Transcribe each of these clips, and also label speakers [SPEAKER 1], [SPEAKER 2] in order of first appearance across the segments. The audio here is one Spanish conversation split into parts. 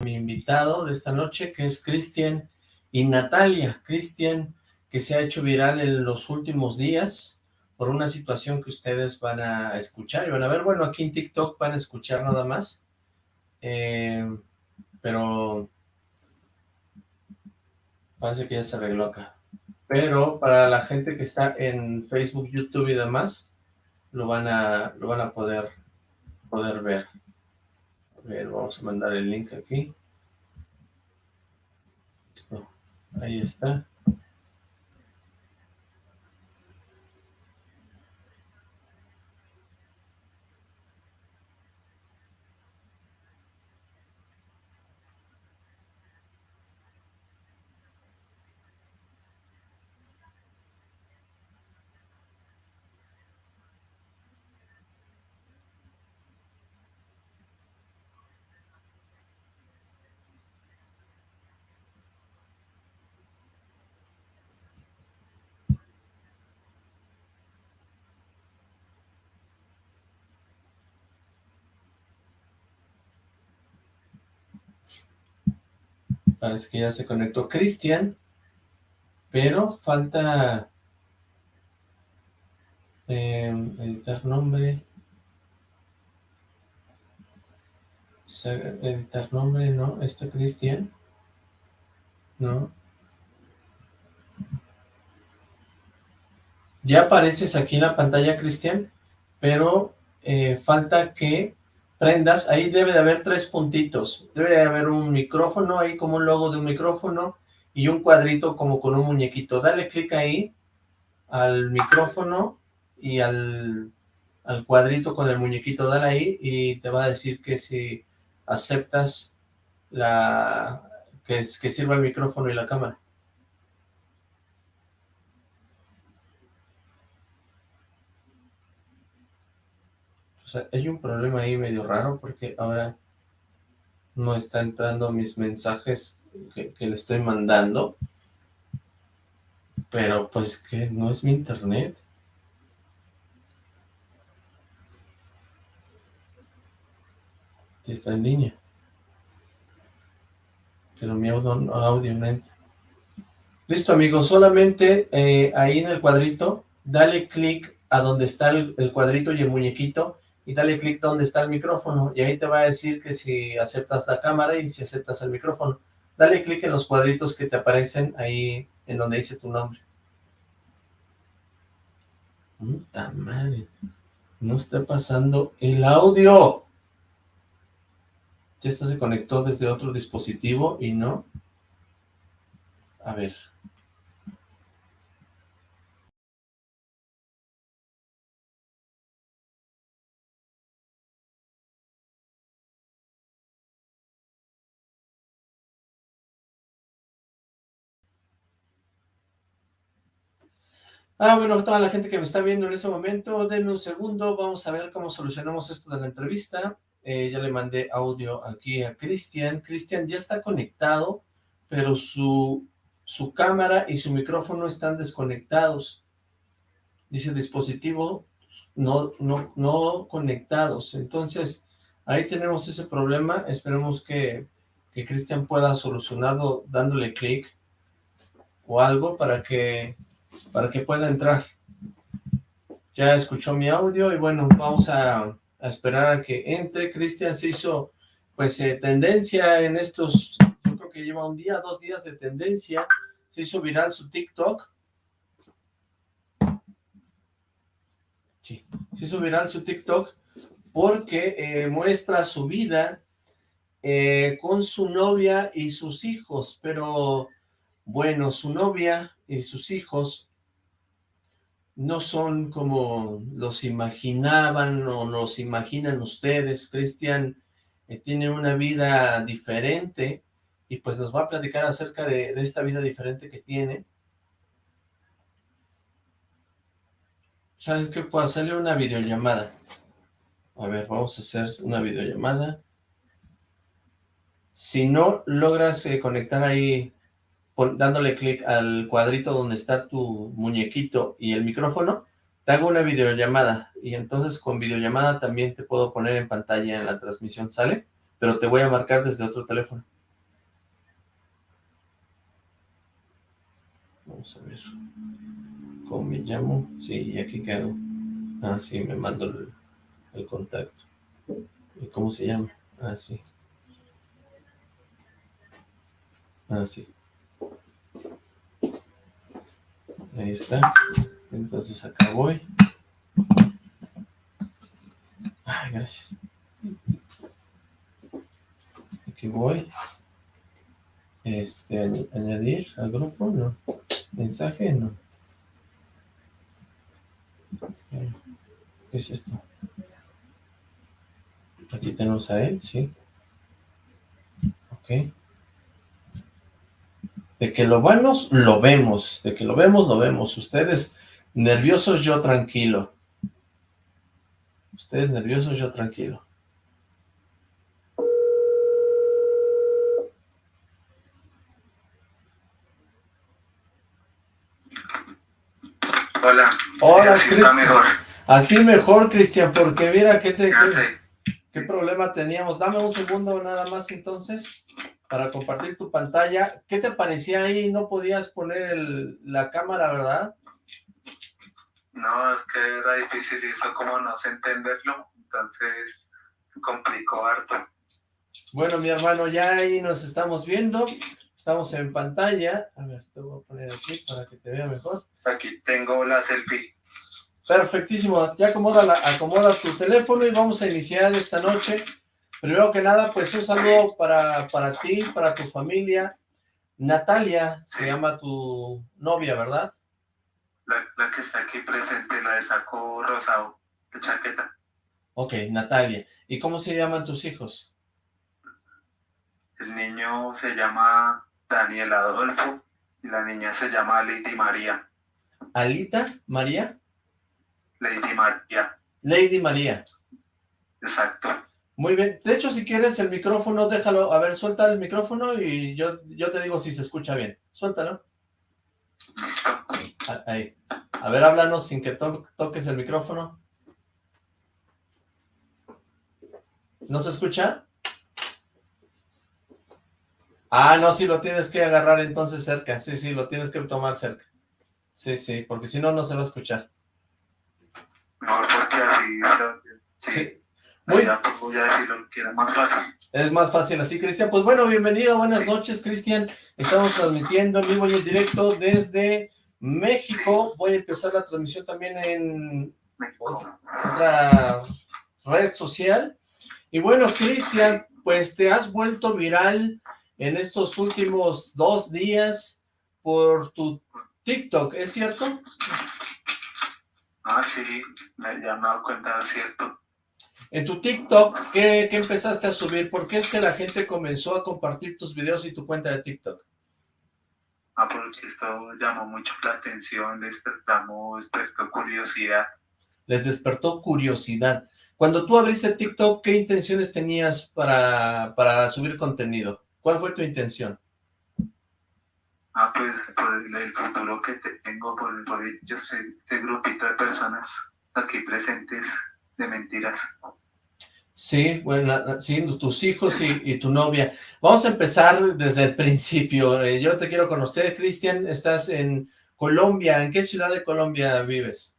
[SPEAKER 1] mi invitado de esta noche, que es Cristian y Natalia. Cristian, que se ha hecho viral en los últimos días por una situación que ustedes van a escuchar y van a ver. Bueno, aquí en TikTok van a escuchar nada más. Eh, pero parece que ya se arregló acá. Pero para la gente que está en Facebook, YouTube y demás, lo van a, lo van a poder, poder ver. Vamos a mandar el link aquí. Listo. Ahí está. Parece que ya se conectó Cristian, pero falta eh, editar nombre. Editar nombre, ¿no? ¿Está Cristian? ¿No? Ya apareces aquí en la pantalla, Cristian, pero eh, falta que prendas, ahí debe de haber tres puntitos, debe de haber un micrófono ahí como un logo de un micrófono y un cuadrito como con un muñequito, dale clic ahí al micrófono y al, al cuadrito con el muñequito, dale ahí y te va a decir que si aceptas la que, que sirva el micrófono y la cámara. O sea, hay un problema ahí medio raro porque ahora no está entrando mis mensajes que, le estoy mandando. Pero pues que no es mi internet. Está en línea. Pero mi audio, audio no entra. Listo amigos, solamente eh, ahí en el cuadrito, dale clic a donde está el cuadrito y el muñequito y dale clic donde está el micrófono y ahí te va a decir que si aceptas la cámara y si aceptas el micrófono. Dale clic en los cuadritos que te aparecen ahí en donde dice tu nombre. Puta madre, no está pasando el audio. Ya esto se conectó desde otro dispositivo y no. A ver. Ah, bueno, toda la gente que me está viendo en ese momento, denme un segundo, vamos a ver cómo solucionamos esto de la entrevista. Eh, ya le mandé audio aquí a Cristian. Cristian ya está conectado, pero su, su cámara y su micrófono están desconectados. Dice dispositivo no, no, no conectados. Entonces, ahí tenemos ese problema. Esperemos que, que Cristian pueda solucionarlo dándole clic o algo para que para que pueda entrar. Ya escuchó mi audio y bueno, vamos a, esperar a que entre. Cristian se hizo pues eh, tendencia en estos, yo creo que lleva un día, dos días de tendencia, se hizo viral su TikTok. Sí, se hizo viral su TikTok porque eh, muestra su vida eh, con su novia y sus hijos, pero bueno, su novia y sus hijos no son como los imaginaban o los imaginan ustedes. Cristian eh, tiene una vida diferente y pues nos va a platicar acerca de, esta vida diferente que tiene. ¿Sabes qué? Puedo hacerle una videollamada. A ver, vamos a hacer una videollamada. Si no logras eh, conectar ahí dándole clic al cuadrito donde está tu muñequito y el micrófono, te hago una videollamada y entonces con videollamada también te puedo poner en pantalla en la transmisión, ¿sale? pero te voy a marcar desde otro teléfono. Vamos a ver. ¿Cómo me llamo? Sí, aquí quedo. Ah, sí, me mando el, el contacto. ¿Y cómo se llama? Ah, sí. Ah, sí. Ahí está. Entonces acá voy. Ay, gracias. Aquí voy. Este, añadir al grupo, no. Mensaje, no. ¿Qué es esto? Aquí tenemos a él, sí. Ok. De que lo vemos, lo vemos. De que lo vemos, lo vemos. Ustedes nerviosos, yo tranquilo. Ustedes nerviosos, yo tranquilo.
[SPEAKER 2] Hola.
[SPEAKER 1] Hola, Cristian. mejor. Así mejor, Cristian, porque mira, ¿qué, te, qué problema teníamos? Dame un segundo nada más entonces para compartir tu pantalla. ¿Qué te parecía ahí? No podías poner la cámara, ¿verdad?
[SPEAKER 2] No, es que era difícil y eso como no sé entenderlo, entonces complicó harto.
[SPEAKER 1] Bueno, mi hermano, ya ahí nos estamos viendo, estamos en pantalla. A ver, te voy a poner aquí para que te vea mejor.
[SPEAKER 2] Aquí tengo la selfie.
[SPEAKER 1] Perfectísimo, ya acomoda, la, acomoda tu teléfono y vamos a iniciar esta noche Primero que nada, pues un saludo para, para ti, para tu familia. Natalia se llama tu novia, ¿verdad?
[SPEAKER 2] La, que está aquí presente, la de saco rosado, de chaqueta.
[SPEAKER 1] Ok, Natalia. ¿Y cómo se llaman tus hijos?
[SPEAKER 2] El niño se llama Daniel Adolfo y la niña se llama Lady María.
[SPEAKER 1] ¿Alita? ¿María?
[SPEAKER 2] Lady María.
[SPEAKER 1] Lady María.
[SPEAKER 2] Exacto.
[SPEAKER 1] Muy bien. De hecho, si quieres el micrófono, déjalo. A ver, suelta el micrófono y yo, yo te digo si se escucha bien. Suéltalo. Ah, ahí. A ver, háblanos sin que toques el micrófono. ¿No se escucha? Ah, no, sí, lo tienes que agarrar entonces cerca. Sí, sí, lo tienes que tomar cerca. Sí, sí, porque si no, no se va a escuchar.
[SPEAKER 2] No, porque así... sí. Muy... más fácil.
[SPEAKER 1] Es más fácil así, Cristian. Pues bueno, bienvenido, buenas noches, Cristian. Estamos transmitiendo en vivo y en directo desde México. Voy a empezar la transmisión también en otra red social. Y bueno, Cristian, pues te has vuelto viral en estos últimos dos días por tu TikTok, ¿es cierto?
[SPEAKER 2] Ah, sí, me he dado cuenta, es cierto.
[SPEAKER 1] En tu TikTok, ¿qué, empezaste a subir? ¿Por qué es que la gente comenzó a compartir tus videos y tu cuenta de TikTok?
[SPEAKER 2] Ah, porque esto llamó mucho la atención, les despertó curiosidad.
[SPEAKER 1] Les despertó curiosidad. Cuando tú abriste TikTok, ¿qué intenciones tenías para, para subir contenido? ¿Cuál fue tu intención?
[SPEAKER 2] Ah, pues por el, futuro que tengo, por, por ellos, este grupito de personas aquí presentes de mentiras.
[SPEAKER 1] Sí, bueno, sí, tus hijos y, tu novia. Vamos a empezar desde el principio. Eh, yo te quiero conocer, Cristian. Estás en Colombia. ¿En qué ciudad de Colombia vives?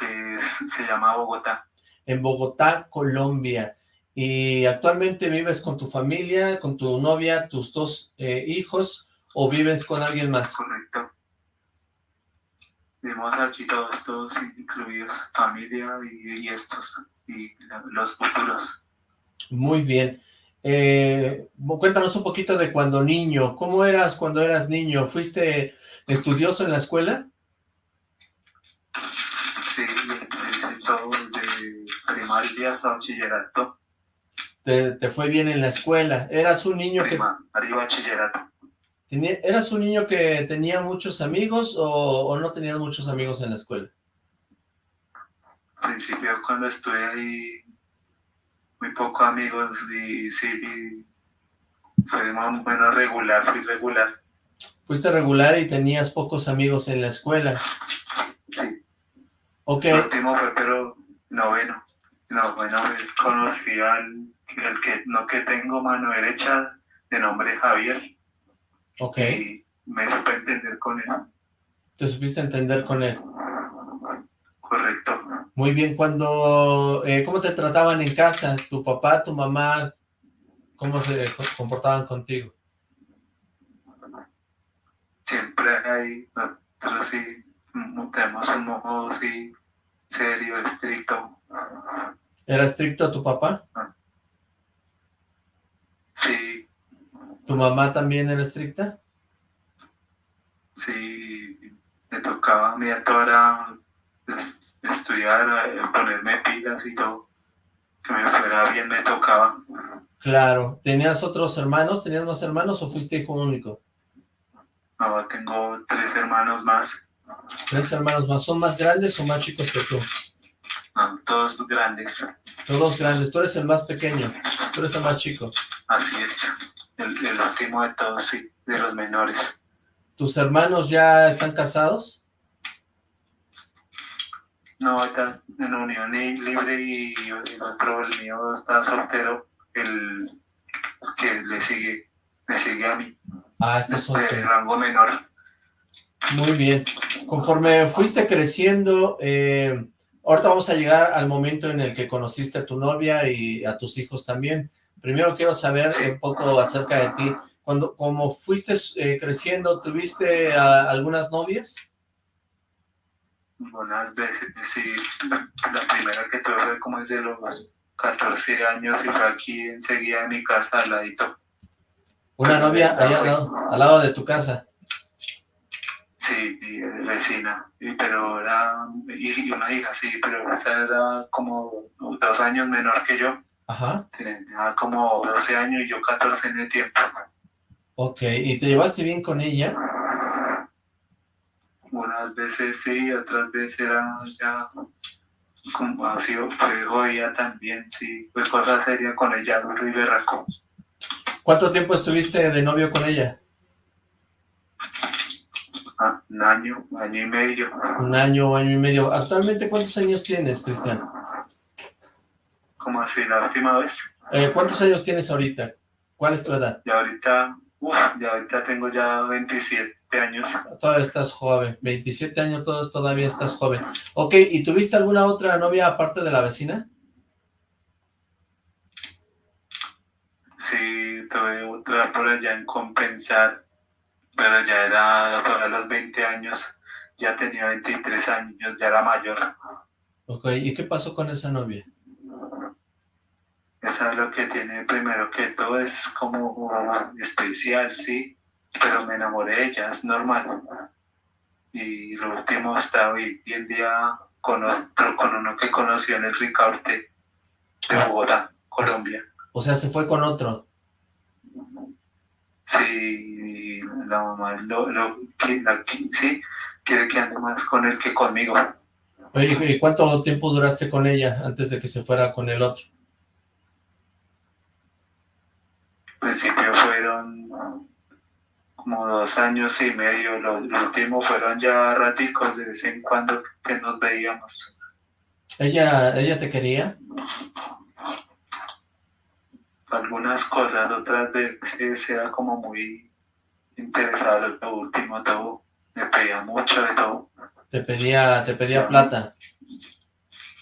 [SPEAKER 2] Que se llama Bogotá.
[SPEAKER 1] En Bogotá, Colombia. ¿Y actualmente vives con tu familia, con tu novia, tus dos eh, hijos, o vives con alguien más?
[SPEAKER 2] Correcto. Vivimos aquí todos, todos incluidos, familia y estos y los futuros.
[SPEAKER 1] Muy bien. Eh, cuéntanos un poquito de cuando niño. ¿Cómo eras cuando eras niño? ¿Fuiste estudioso en la escuela?
[SPEAKER 2] Sí, de primaria hasta bachillerato.
[SPEAKER 1] Te, te, fue bien en la escuela. ¿Eras un niño que...
[SPEAKER 2] Arriba bachillerato.
[SPEAKER 1] ¿Eras un niño que tenía muchos amigos o, o no tenías muchos amigos en la escuela?
[SPEAKER 2] Principio cuando estuve ahí, muy pocos amigos y sí, fue más o menos regular, fui regular.
[SPEAKER 1] Fuiste regular y tenías pocos amigos en la escuela.
[SPEAKER 2] Sí.
[SPEAKER 1] Ok.
[SPEAKER 2] El último fue pero noveno. No, bueno, conocí al el que no que tengo mano derecha de nombre Javier.
[SPEAKER 1] Ok.
[SPEAKER 2] Y me supe entender con él.
[SPEAKER 1] ¿Te supiste entender con él? Muy bien, cuando, eh, ¿cómo te trataban en casa? ¿Tu papá, tu mamá, cómo se comportaban contigo?
[SPEAKER 2] Siempre hay, nosotros sí, tenemos un modo sí, serio, estricto.
[SPEAKER 1] ¿Era estricto tu papá?
[SPEAKER 2] Sí.
[SPEAKER 1] ¿Tu mamá también era estricta?
[SPEAKER 2] Sí, me tocaba a mí a toda estudiar, eh, ponerme pilas y todo, que me fuera bien me tocaba.
[SPEAKER 1] Claro, ¿tenías otros hermanos? ¿Tenías más hermanos o fuiste hijo único?
[SPEAKER 2] No, tengo tres hermanos más.
[SPEAKER 1] ¿Tres hermanos más? ¿Son más grandes o más chicos que tú?
[SPEAKER 2] No, todos grandes.
[SPEAKER 1] Todos grandes, tú eres el más pequeño, tú eres el más chico.
[SPEAKER 2] Así es, el, el último de todos, sí, de los menores.
[SPEAKER 1] ¿Tus hermanos ya están casados?
[SPEAKER 2] No, está en unión libre y el otro, el mío está soltero, el que le sigue, me sigue a mí.
[SPEAKER 1] Ah, está soltero.
[SPEAKER 2] De rango menor.
[SPEAKER 1] Muy bien. Conforme fuiste creciendo, eh, ahorita vamos a llegar al momento en el que conociste a tu novia y a tus hijos también. Primero quiero saber un poco acerca de ti. Cuando, como fuiste eh, creciendo, ¿tuviste algunas novias?
[SPEAKER 2] Algunas veces, sí. La primera que tuve fue como desde los 14 años y fue aquí enseguida en mi casa al ladito.
[SPEAKER 1] ¿Una novia ahí al lado, de tu casa?
[SPEAKER 2] Sí, vecina, pero era y una hija, sí, pero esa era como dos años menor que yo.
[SPEAKER 1] Ajá.
[SPEAKER 2] Tenía como 12 años y yo 14 en el tiempo.
[SPEAKER 1] Ok, ¿y te llevaste bien con ella?
[SPEAKER 2] Unas veces sí, otras veces era ya como ha sido, pues hoy también, sí, fue cosa seria con ella, duro y berraco.
[SPEAKER 1] ¿Cuánto tiempo estuviste de novio con ella?
[SPEAKER 2] Ah, un año, año y medio.
[SPEAKER 1] Un año, año y medio. ¿Actualmente cuántos años tienes, Cristian?
[SPEAKER 2] ¿Cómo así, la última vez?
[SPEAKER 1] Eh, ¿Cuántos años tienes ahorita? ¿Cuál es tu edad?
[SPEAKER 2] Ya ahorita, ya ahorita tengo ya 27 años.
[SPEAKER 1] Todavía estás joven, 27 años, todavía estás joven. Ok, ¿y tuviste alguna otra novia aparte de la vecina?
[SPEAKER 2] Sí, tuve otra por allá en Compensar, pero ya era a los 20 años, ya tenía 23 años, ya era mayor.
[SPEAKER 1] Ok, ¿y qué pasó con esa novia?
[SPEAKER 2] Esa es lo que tiene primero que todo, es como especial, sí, pero me enamoré de ella, es normal. Y lo último está hoy en día con otro, con uno que conoció en el Ricaurte de ah. Bogotá, Colombia.
[SPEAKER 1] O sea, se fue con otro.
[SPEAKER 2] Sí, la mamá lo, lo, la, sí, quiere que ande más con él que conmigo.
[SPEAKER 1] Oye, ¿y cuánto tiempo duraste con ella antes de que se fuera con el otro?
[SPEAKER 2] principio fueron como dos años y medio, los, últimos fueron ya raticos de vez en cuando que nos veíamos.
[SPEAKER 1] ¿Ella, ella te quería?
[SPEAKER 2] Algunas cosas, otras veces era como muy interesado lo último todo, me pedía mucho de todo.
[SPEAKER 1] Te pedía, te pedía plata.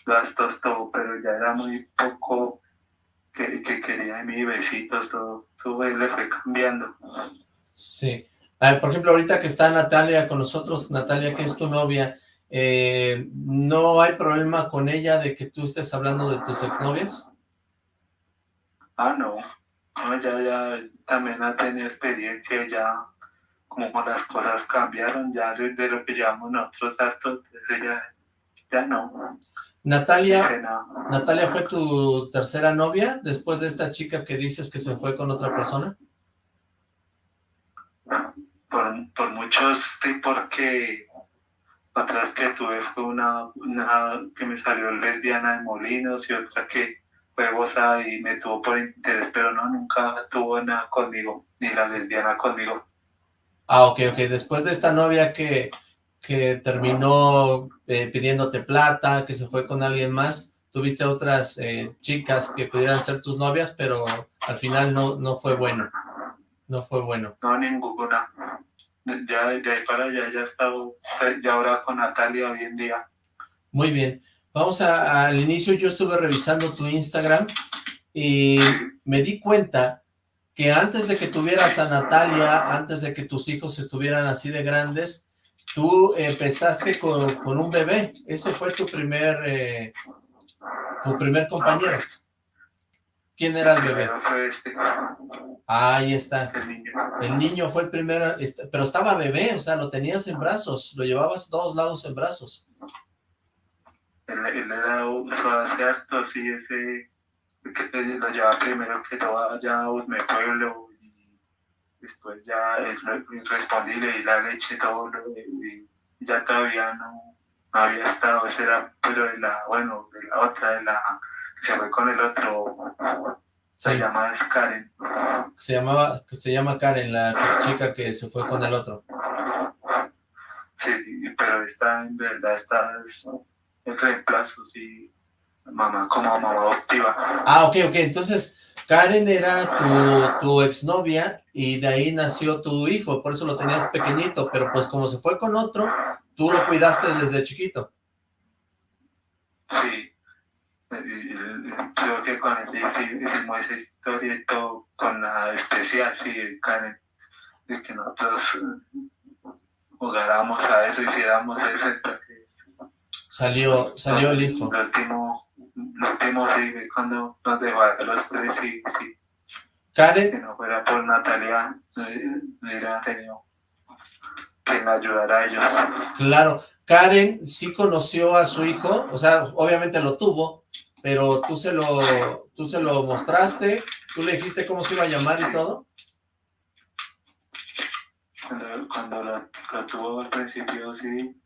[SPEAKER 2] Gastos, todo, pero ya era muy poco que, quería de mí, besitos, todo, su le fue cambiando.
[SPEAKER 1] Sí. por ejemplo, ahorita que está Natalia con nosotros, Natalia, que es tu novia, eh, ¿no hay problema con ella de que tú estés hablando de tus exnovias?
[SPEAKER 2] Ah, no. no ya, ya también ha tenido experiencia, ya como las cosas cambiaron, ya de, lo que llevamos nosotros hartos, ya, ya no.
[SPEAKER 1] Natalia, Natalia fue tu tercera novia después de esta chica que dices que se fue con otra persona.
[SPEAKER 2] Por, por muchos, sí, porque otras que tuve fue una, una que me salió lesbiana de Molinos y otra que fue goza y me tuvo por interés, pero no, nunca tuvo nada conmigo, ni la lesbiana conmigo.
[SPEAKER 1] Ah, ok, ok. Después de esta novia que, que terminó eh, pidiéndote plata, que se fue con alguien más, tuviste otras eh, chicas que pudieran ser tus novias, pero al final no, no fue bueno. No fue bueno.
[SPEAKER 2] No, ninguna. Ya de ahí para allá ya he estado, ya ahora con Natalia hoy en día.
[SPEAKER 1] Muy bien. Vamos a, al inicio, yo estuve revisando tu Instagram y me di cuenta que antes de que tuvieras a Natalia, antes de que tus hijos estuvieran así de grandes, tú empezaste con, con un bebé. Ese fue tu primer, eh, tu primer compañero. ¿Quién era el bebé?
[SPEAKER 2] Este.
[SPEAKER 1] Ahí está. El niño. fue el primero, este, pero estaba bebé, o sea, lo tenías en brazos, lo llevabas todos lados en brazos.
[SPEAKER 2] Él, era un cierto, sí, ese que lo llevaba primero que todo allá a mi pueblo y después ya respondí, le di la leche, todo, y ya todavía no, había estado, ese era, pero de la, bueno, de la otra, de la se fue con el otro, se llama Karen.
[SPEAKER 1] Se llamaba, se llama Karen, la chica que se fue con el otro.
[SPEAKER 2] Sí, pero está, en verdad, está en reemplazo, sí, mamá, como mamá adoptiva.
[SPEAKER 1] Ah, ok, ok, entonces Karen era tu, tu exnovia y de ahí nació tu hijo, por eso lo tenías pequeñito, pero pues como se fue con otro, tú lo cuidaste desde chiquito.
[SPEAKER 2] Sí, creo que con hicimos esa historia y todo con la especial, sí, Karen, de que nosotros jugáramos a eso, hiciéramos eso,
[SPEAKER 1] Salió, salió el hijo.
[SPEAKER 2] Lo último, lo último sí, cuando nos dejó a los tres, sí, sí.
[SPEAKER 1] Karen.
[SPEAKER 2] Que no fuera por Natalia, no hubiera tenido que ayudara a ellos.
[SPEAKER 1] Claro, Karen sí conoció a su hijo, o sea, obviamente lo tuvo, pero tú se lo, tú se lo mostraste, tú le dijiste cómo se iba a llamar y todo.
[SPEAKER 2] Cuando, cuando lo, tuvo al principio, sí,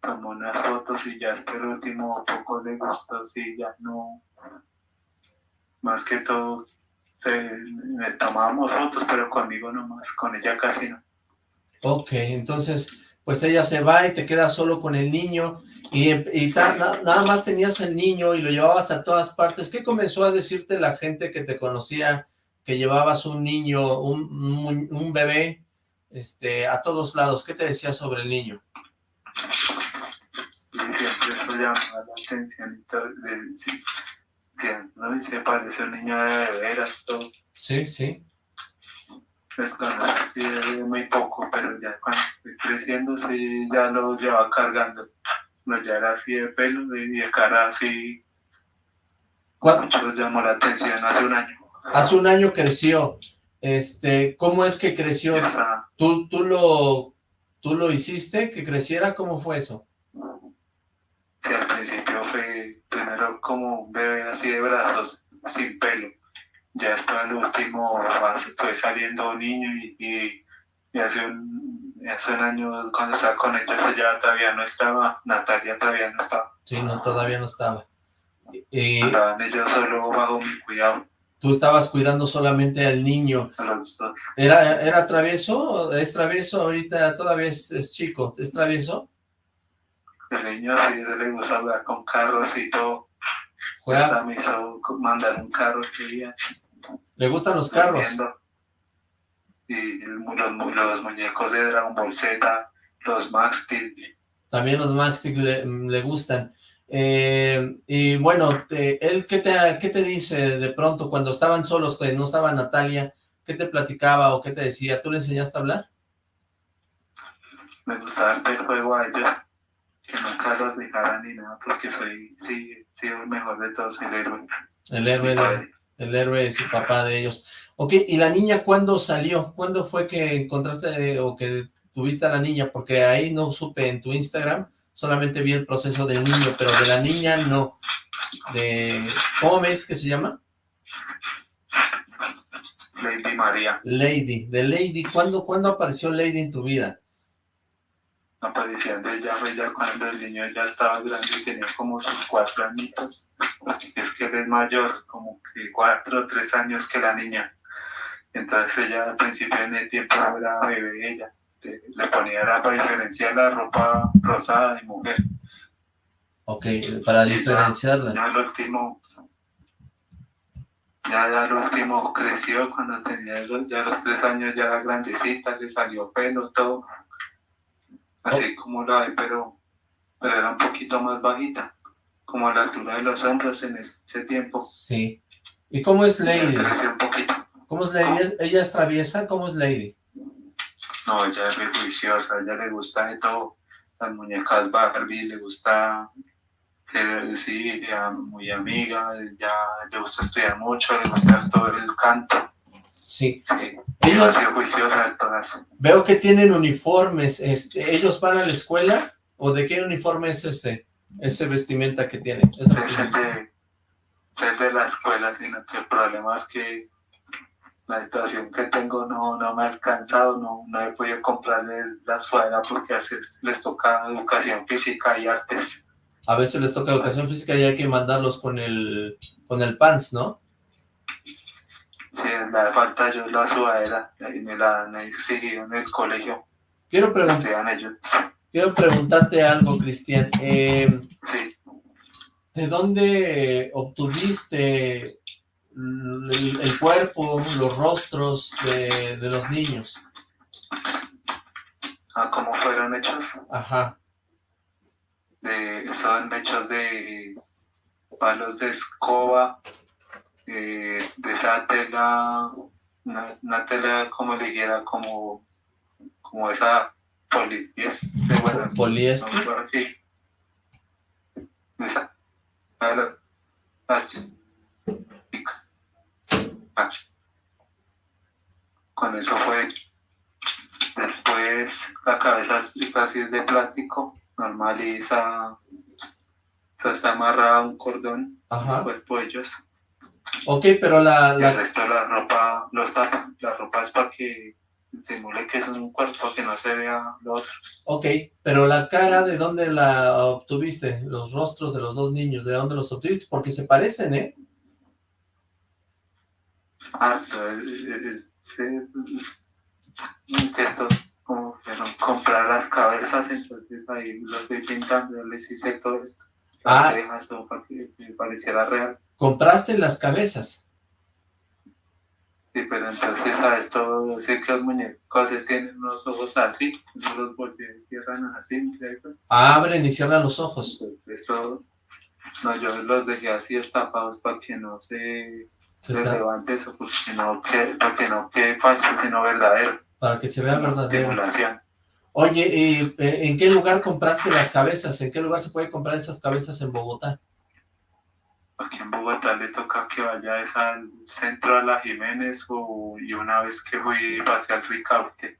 [SPEAKER 2] tomó unas fotos y ya por último poco le gustó, sí, ya no, más que todo, me tomábamos fotos, pero conmigo nomás, con ella casi no.
[SPEAKER 1] Ok, entonces pues ella se va y te quedas solo con el niño y, nada más tenías el niño y lo llevabas a todas partes. ¿Qué comenzó a decirte la gente que te conocía que llevabas un niño, un, bebé, este, a todos lados? ¿Qué te decía sobre el niño?
[SPEAKER 2] siempre eso llamaba la atención ¿no? Y se parece un niño de veras, todo.
[SPEAKER 1] Sí, sí
[SPEAKER 2] pues cuando muy poco, pero ya cuando creciendo sí ya lo llevaba cargando. No, ya era así de pelo y de cara así. Mucho llamó la atención hace un año.
[SPEAKER 1] Hace un año creció. Este, ¿cómo es que creció? ¿Tú, tú, lo, ¿Tú lo hiciste que creciera? ¿Cómo fue eso?
[SPEAKER 2] Sí, al principio fue primero como un bebé así de brazos, sin pelo ya después el último fue saliendo un niño y, y, hace, un, hace un año cuando estaba con ella ya todavía no estaba, Natalia todavía no estaba.
[SPEAKER 1] Sí, no, todavía no estaba.
[SPEAKER 2] Y, Andaban ellos solo bajo mi cuidado.
[SPEAKER 1] Tú estabas cuidando solamente al niño.
[SPEAKER 2] A los dos.
[SPEAKER 1] ¿Era, era travieso? ¿Es travieso? Ahorita todavía es, chico. ¿Es travieso?
[SPEAKER 2] El niño sí, le gusta hablar con carros y todo.
[SPEAKER 1] Juega.
[SPEAKER 2] me hizo mandar un carro que día.
[SPEAKER 1] ¿Le gustan los carros?
[SPEAKER 2] Y los, los, muñecos de Dragon Ball Z, los Max Steel.
[SPEAKER 1] También los Max Steel le, gustan. Eh, y bueno, ¿él qué te, qué te dice de pronto cuando estaban solos, cuando no estaba Natalia? ¿Qué te platicaba o qué te decía? ¿Tú le enseñaste a hablar?
[SPEAKER 2] Me gustaba el juego a ellos, que nunca los dejaran ni nada, porque soy, sí, sí, el mejor de todos, el héroe.
[SPEAKER 1] El héroe de, el héroe es su papá de ellos. Ok, ¿y la niña cuándo salió? ¿Cuándo fue que encontraste o que tuviste a la niña? Porque ahí no supe en tu Instagram, solamente vi el proceso del niño, pero de la niña no. De, ¿Cómo ves que se llama?
[SPEAKER 2] Lady María.
[SPEAKER 1] Lady, de Lady. ¿Cuándo, ¿Cuándo apareció Lady en tu vida?
[SPEAKER 2] Apareciendo ella fue ya cuando el niño ya estaba grande y tenía como sus cuatro añitos. Es que él es mayor, como que cuatro o tres años que la niña. Entonces ella al principio en el tiempo era bebé ella. Le ponía la, para diferenciar la ropa rosada de mujer.
[SPEAKER 1] Ok, para diferenciarla.
[SPEAKER 2] Ya, lo último, ya, ya lo último creció cuando tenía ya los tres años, ya era grandecita, le salió pelo, todo. Así oh. como la pero, pero era un poquito más bajita, como a la altura de los hombros en ese tiempo.
[SPEAKER 1] Sí. ¿Y cómo es Lady?
[SPEAKER 2] Creció un poquito.
[SPEAKER 1] ¿Cómo es Lady? ¿Ella es traviesa? ¿Cómo es Lady?
[SPEAKER 2] No, ella es muy juiciosa, ella le gusta de todo. Las muñecas Barbie, le gusta sí, muy amiga, ya le gusta estudiar mucho, le gusta todo el canto.
[SPEAKER 1] Sí.
[SPEAKER 2] sí. Ellos, juiciosa de todas.
[SPEAKER 1] Veo que tienen uniformes, este, ¿ellos van a la escuela? ¿O de qué uniforme es ese, ese vestimenta que tienen?
[SPEAKER 2] Es el de, es de la escuela, sino que el problema es que la situación que tengo no, no me ha alcanzado, no, no he podido comprarles la suela porque a veces les toca educación física y artes
[SPEAKER 1] a veces les toca educación física y hay que mandarlos con el, con el pants, ¿no?
[SPEAKER 2] Sí, me falta yo la sudadera y me la han exigido en el colegio.
[SPEAKER 1] Quiero, quiero preguntarte algo, Cristian. Eh,
[SPEAKER 2] sí.
[SPEAKER 1] ¿De dónde obtuviste el, cuerpo, los rostros de, de los niños?
[SPEAKER 2] ¿A cómo fueron hechos?
[SPEAKER 1] Ajá
[SPEAKER 2] de, son hechos de palos de escoba, de esa tela, una, tela como le dijera, como, como esa poliéster, bueno,
[SPEAKER 1] poliéster.
[SPEAKER 2] así. Esa, así. Con eso fue. Después la cabeza así es de plástico normal y esa, está amarrada a un cordón Ajá. cuerpo ellos.
[SPEAKER 1] Ok, pero la,
[SPEAKER 2] la... el resto de la ropa no está La ropa es para que simule que es un cuerpo, que no se vea lo otro.
[SPEAKER 1] Ok, pero la cara, ¿de dónde la obtuviste? Los rostros de los dos niños, ¿de dónde los obtuviste? Porque se parecen, ¿eh?
[SPEAKER 2] Ah, sí, que estos como comprar las cabezas, entonces ahí lo estoy pintando, les hice todo esto. Ah. Para que me pareciera real.
[SPEAKER 1] ¿Compraste las cabezas?
[SPEAKER 2] Sí, pero entonces, ¿sabes? Todo, sé que los muñecos tienen los ojos así, no los voltean, cierran así, ¿cierto?
[SPEAKER 1] Abren y cierran los ojos.
[SPEAKER 2] Esto, no, yo los dejé así estapados para que no se, se levante eso, porque no, que, para que no quede falso, sino verdadero
[SPEAKER 1] para que se vea verdadero. Oye, eh, ¿en qué lugar compraste las cabezas? ¿En qué lugar se puede comprar esas cabezas en Bogotá?
[SPEAKER 2] Aquí en Bogotá le toca que vaya al centro de la Jiménez o, y una vez que fui pasé al Ricaute,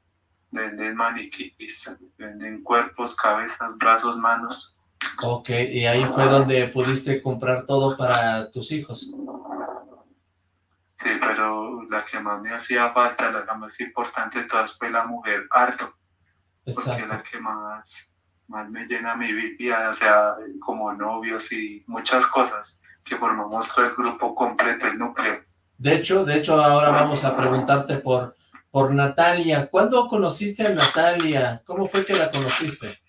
[SPEAKER 2] venden maniquís, venden cuerpos, cabezas, brazos, manos.
[SPEAKER 1] Ok, y ahí fue donde pudiste comprar todo para tus hijos.
[SPEAKER 2] Sí, pero la que más me hacía falta, la más importante de todas fue la mujer harto. Exacto. Porque la que más, más me llena mi vida, o sea, como novios y muchas cosas que formamos todo el grupo completo, el núcleo.
[SPEAKER 1] De hecho, de hecho ahora vamos a preguntarte por, por Natalia. ¿Cuándo conociste a Natalia? ¿Cómo fue que la conociste?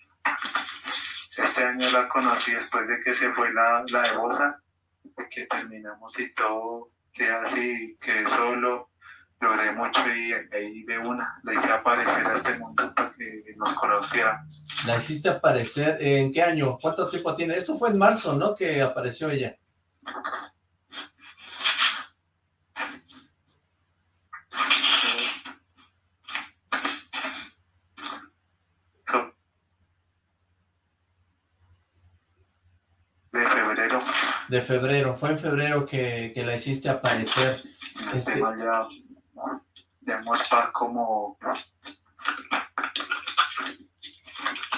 [SPEAKER 2] Este año la conocí después de que se fue la, la de Bosa, que terminamos y todo que así, que solo logré mucho y ahí de una la hice aparecer a este mundo para que nos conociera.
[SPEAKER 1] ¿La hiciste aparecer en qué año? ¿Cuánto tiempo tiene? Esto fue en marzo, ¿no? Que apareció ella.
[SPEAKER 2] De febrero
[SPEAKER 1] de febrero. Fue en febrero que, la hiciste aparecer.
[SPEAKER 2] Este... Ya, ya para como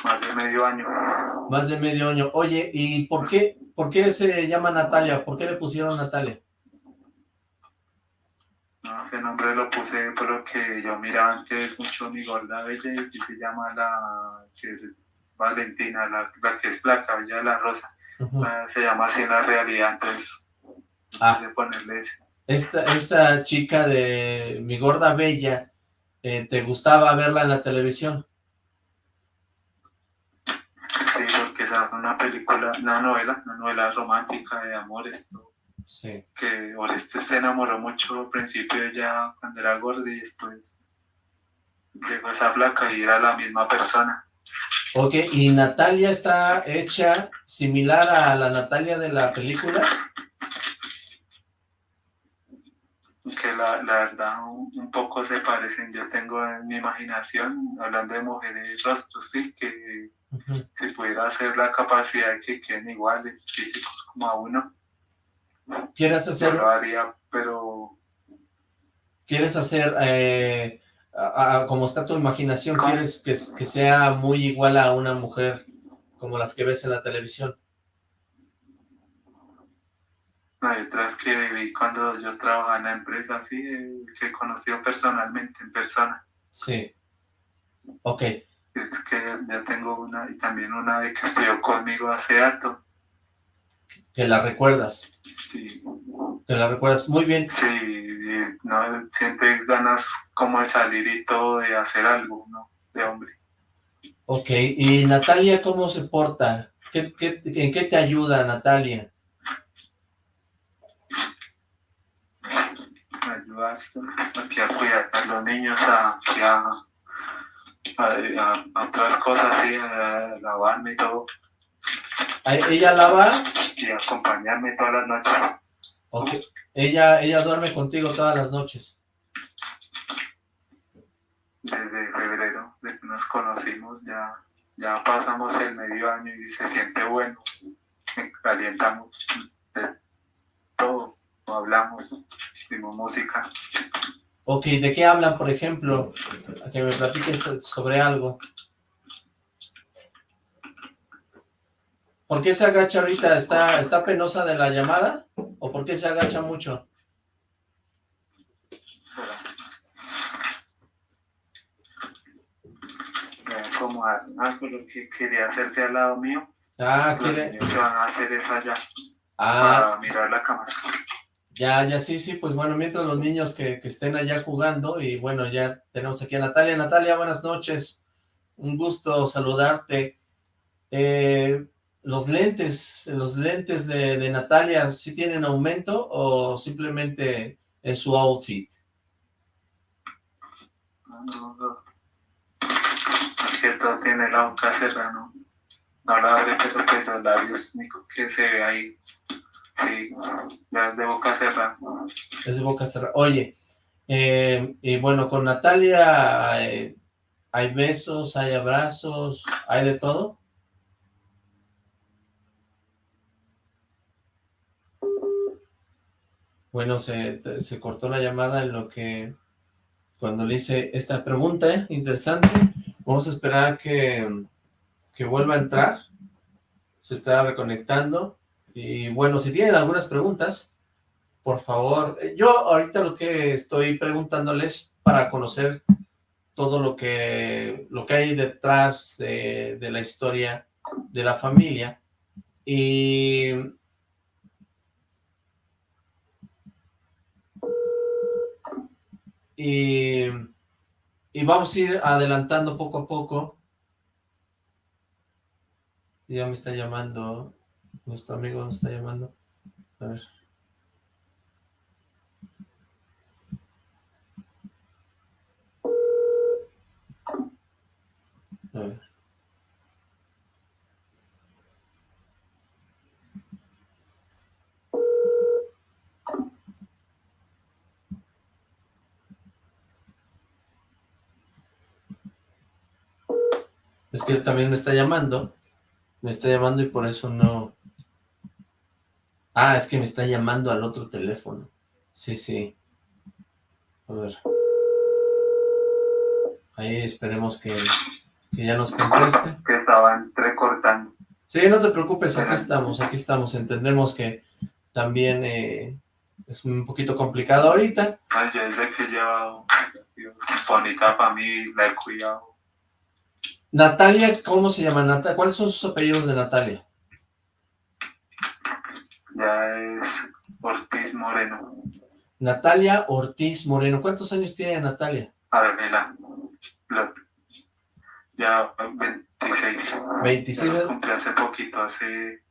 [SPEAKER 2] más de medio año.
[SPEAKER 1] Más de medio año. Oye, ¿y por qué, por qué se llama Natalia? ¿Por qué le pusieron Natalia?
[SPEAKER 2] No, ese nombre lo puse porque yo miraba antes mucho mi gorda bella y se llama la Valentina, la, la que es placa, Bella la Rosa. Ah, se llama así en la realidad, entonces ah. de ponerle
[SPEAKER 1] Esta, esta chica de Mi Gorda Bella, eh, ¿te gustaba verla en la televisión?
[SPEAKER 2] Sí, porque era una película, una novela, una novela romántica de amor, esto.
[SPEAKER 1] Sí.
[SPEAKER 2] Que Oreste se enamoró mucho al principio ella cuando era gorda y después llegó esa placa y era la misma persona.
[SPEAKER 1] Ok, ¿y Natalia está hecha similar a la Natalia de la película?
[SPEAKER 2] Que la, la verdad un, poco se parecen. Yo tengo en mi imaginación, hablando de mujeres rostros, sí, que si pudiera hacer la capacidad de que queden iguales físicos como a uno.
[SPEAKER 1] ¿Quieres hacer?
[SPEAKER 2] lo haría, pero...
[SPEAKER 1] ¿Quieres hacer eh, como está tu imaginación, quieres que, que, sea muy igual a una mujer como las que ves en la televisión.
[SPEAKER 2] Otras que vi cuando yo trabajaba en la empresa, así, eh, que he conocido personalmente, en persona.
[SPEAKER 1] Sí. Ok.
[SPEAKER 2] Es que ya tengo una, y también una de que estudió conmigo hace harto.
[SPEAKER 1] ¿Que la recuerdas?
[SPEAKER 2] Sí.
[SPEAKER 1] ¿Que la recuerdas? Muy bien.
[SPEAKER 2] Sí, no sientes ganas como de salir y todo, de hacer algo, ¿no? De hombre.
[SPEAKER 1] Ok, ¿y Natalia cómo se porta? ¿Qué, qué, en qué te ayuda Natalia?
[SPEAKER 2] Me ayuda aquí a cuidar a los niños, a, a, a, otras cosas, sí, a lavarme y todo.
[SPEAKER 1] ¿Ella lava?
[SPEAKER 2] Y acompañarme todas las noches.
[SPEAKER 1] Ok. Ella, ella duerme contigo todas las noches.
[SPEAKER 2] Desde febrero, desde que nos conocimos, ya, ya pasamos el medio año y se siente bueno. Calientamos de todo, hablamos, música.
[SPEAKER 1] Ok, ¿de qué hablan, por ejemplo? A que me platiques sobre algo. ¿Por qué se agacha ahorita? ¿Está, ¿Está penosa de la llamada? ¿O por qué se agacha mucho?
[SPEAKER 2] Como algo que quería hacerse al lado mío.
[SPEAKER 1] Ah, quiere...
[SPEAKER 2] van a hacer eso allá.
[SPEAKER 1] Ah.
[SPEAKER 2] Para mirar la cámara.
[SPEAKER 1] Ya, ya, sí, sí, pues bueno, mientras los niños que, estén allá jugando, y bueno, ya tenemos aquí a Natalia. Natalia, buenas noches, un gusto saludarte. Eh, los lentes, los lentes de, Natalia, ¿sí tienen aumento o simplemente es su outfit?
[SPEAKER 2] No, no, Es que todo tiene la boca cerrada, ¿no? No la abre, pero los labios que se ve ahí. Sí, ya es de boca cerrada.
[SPEAKER 1] Es de boca cerrada. Oye, eh, y bueno, con Natalia hay besos, hay abrazos, hay de todo. Bueno, se, cortó la llamada en lo que, cuando le hice esta pregunta, ¿eh? interesante. Vamos a esperar que, que vuelva a entrar. Se está reconectando. Y bueno, si tienen algunas preguntas, por favor. Yo ahorita lo que estoy preguntándoles para conocer todo lo que, lo que hay detrás de, la historia de la familia. Y y, vamos a ir adelantando poco a poco. Ya me está llamando, nuestro amigo nos está llamando. A ver. A ver. Es que él también me está llamando. Me está llamando y por eso no... Ah, es que me está llamando al otro teléfono. Sí, sí. A ver. Ahí esperemos que, ya nos conteste.
[SPEAKER 2] Que estaban recortando.
[SPEAKER 1] Sí, no te preocupes, aquí estamos, aquí estamos. Entendemos que también eh, es un poquito complicado ahorita.
[SPEAKER 2] Ay, yo desde que llevo bonita para mí, la he cuidado
[SPEAKER 1] Natalia, ¿cómo se llama? Natalia? ¿Cuáles son sus apellidos de Natalia?
[SPEAKER 2] Ya es Ortiz Moreno.
[SPEAKER 1] Natalia Ortiz Moreno. ¿Cuántos años tiene Natalia?
[SPEAKER 2] A ver, mira, ya 20, 26.
[SPEAKER 1] 26
[SPEAKER 2] los cumplí hace poquito, hace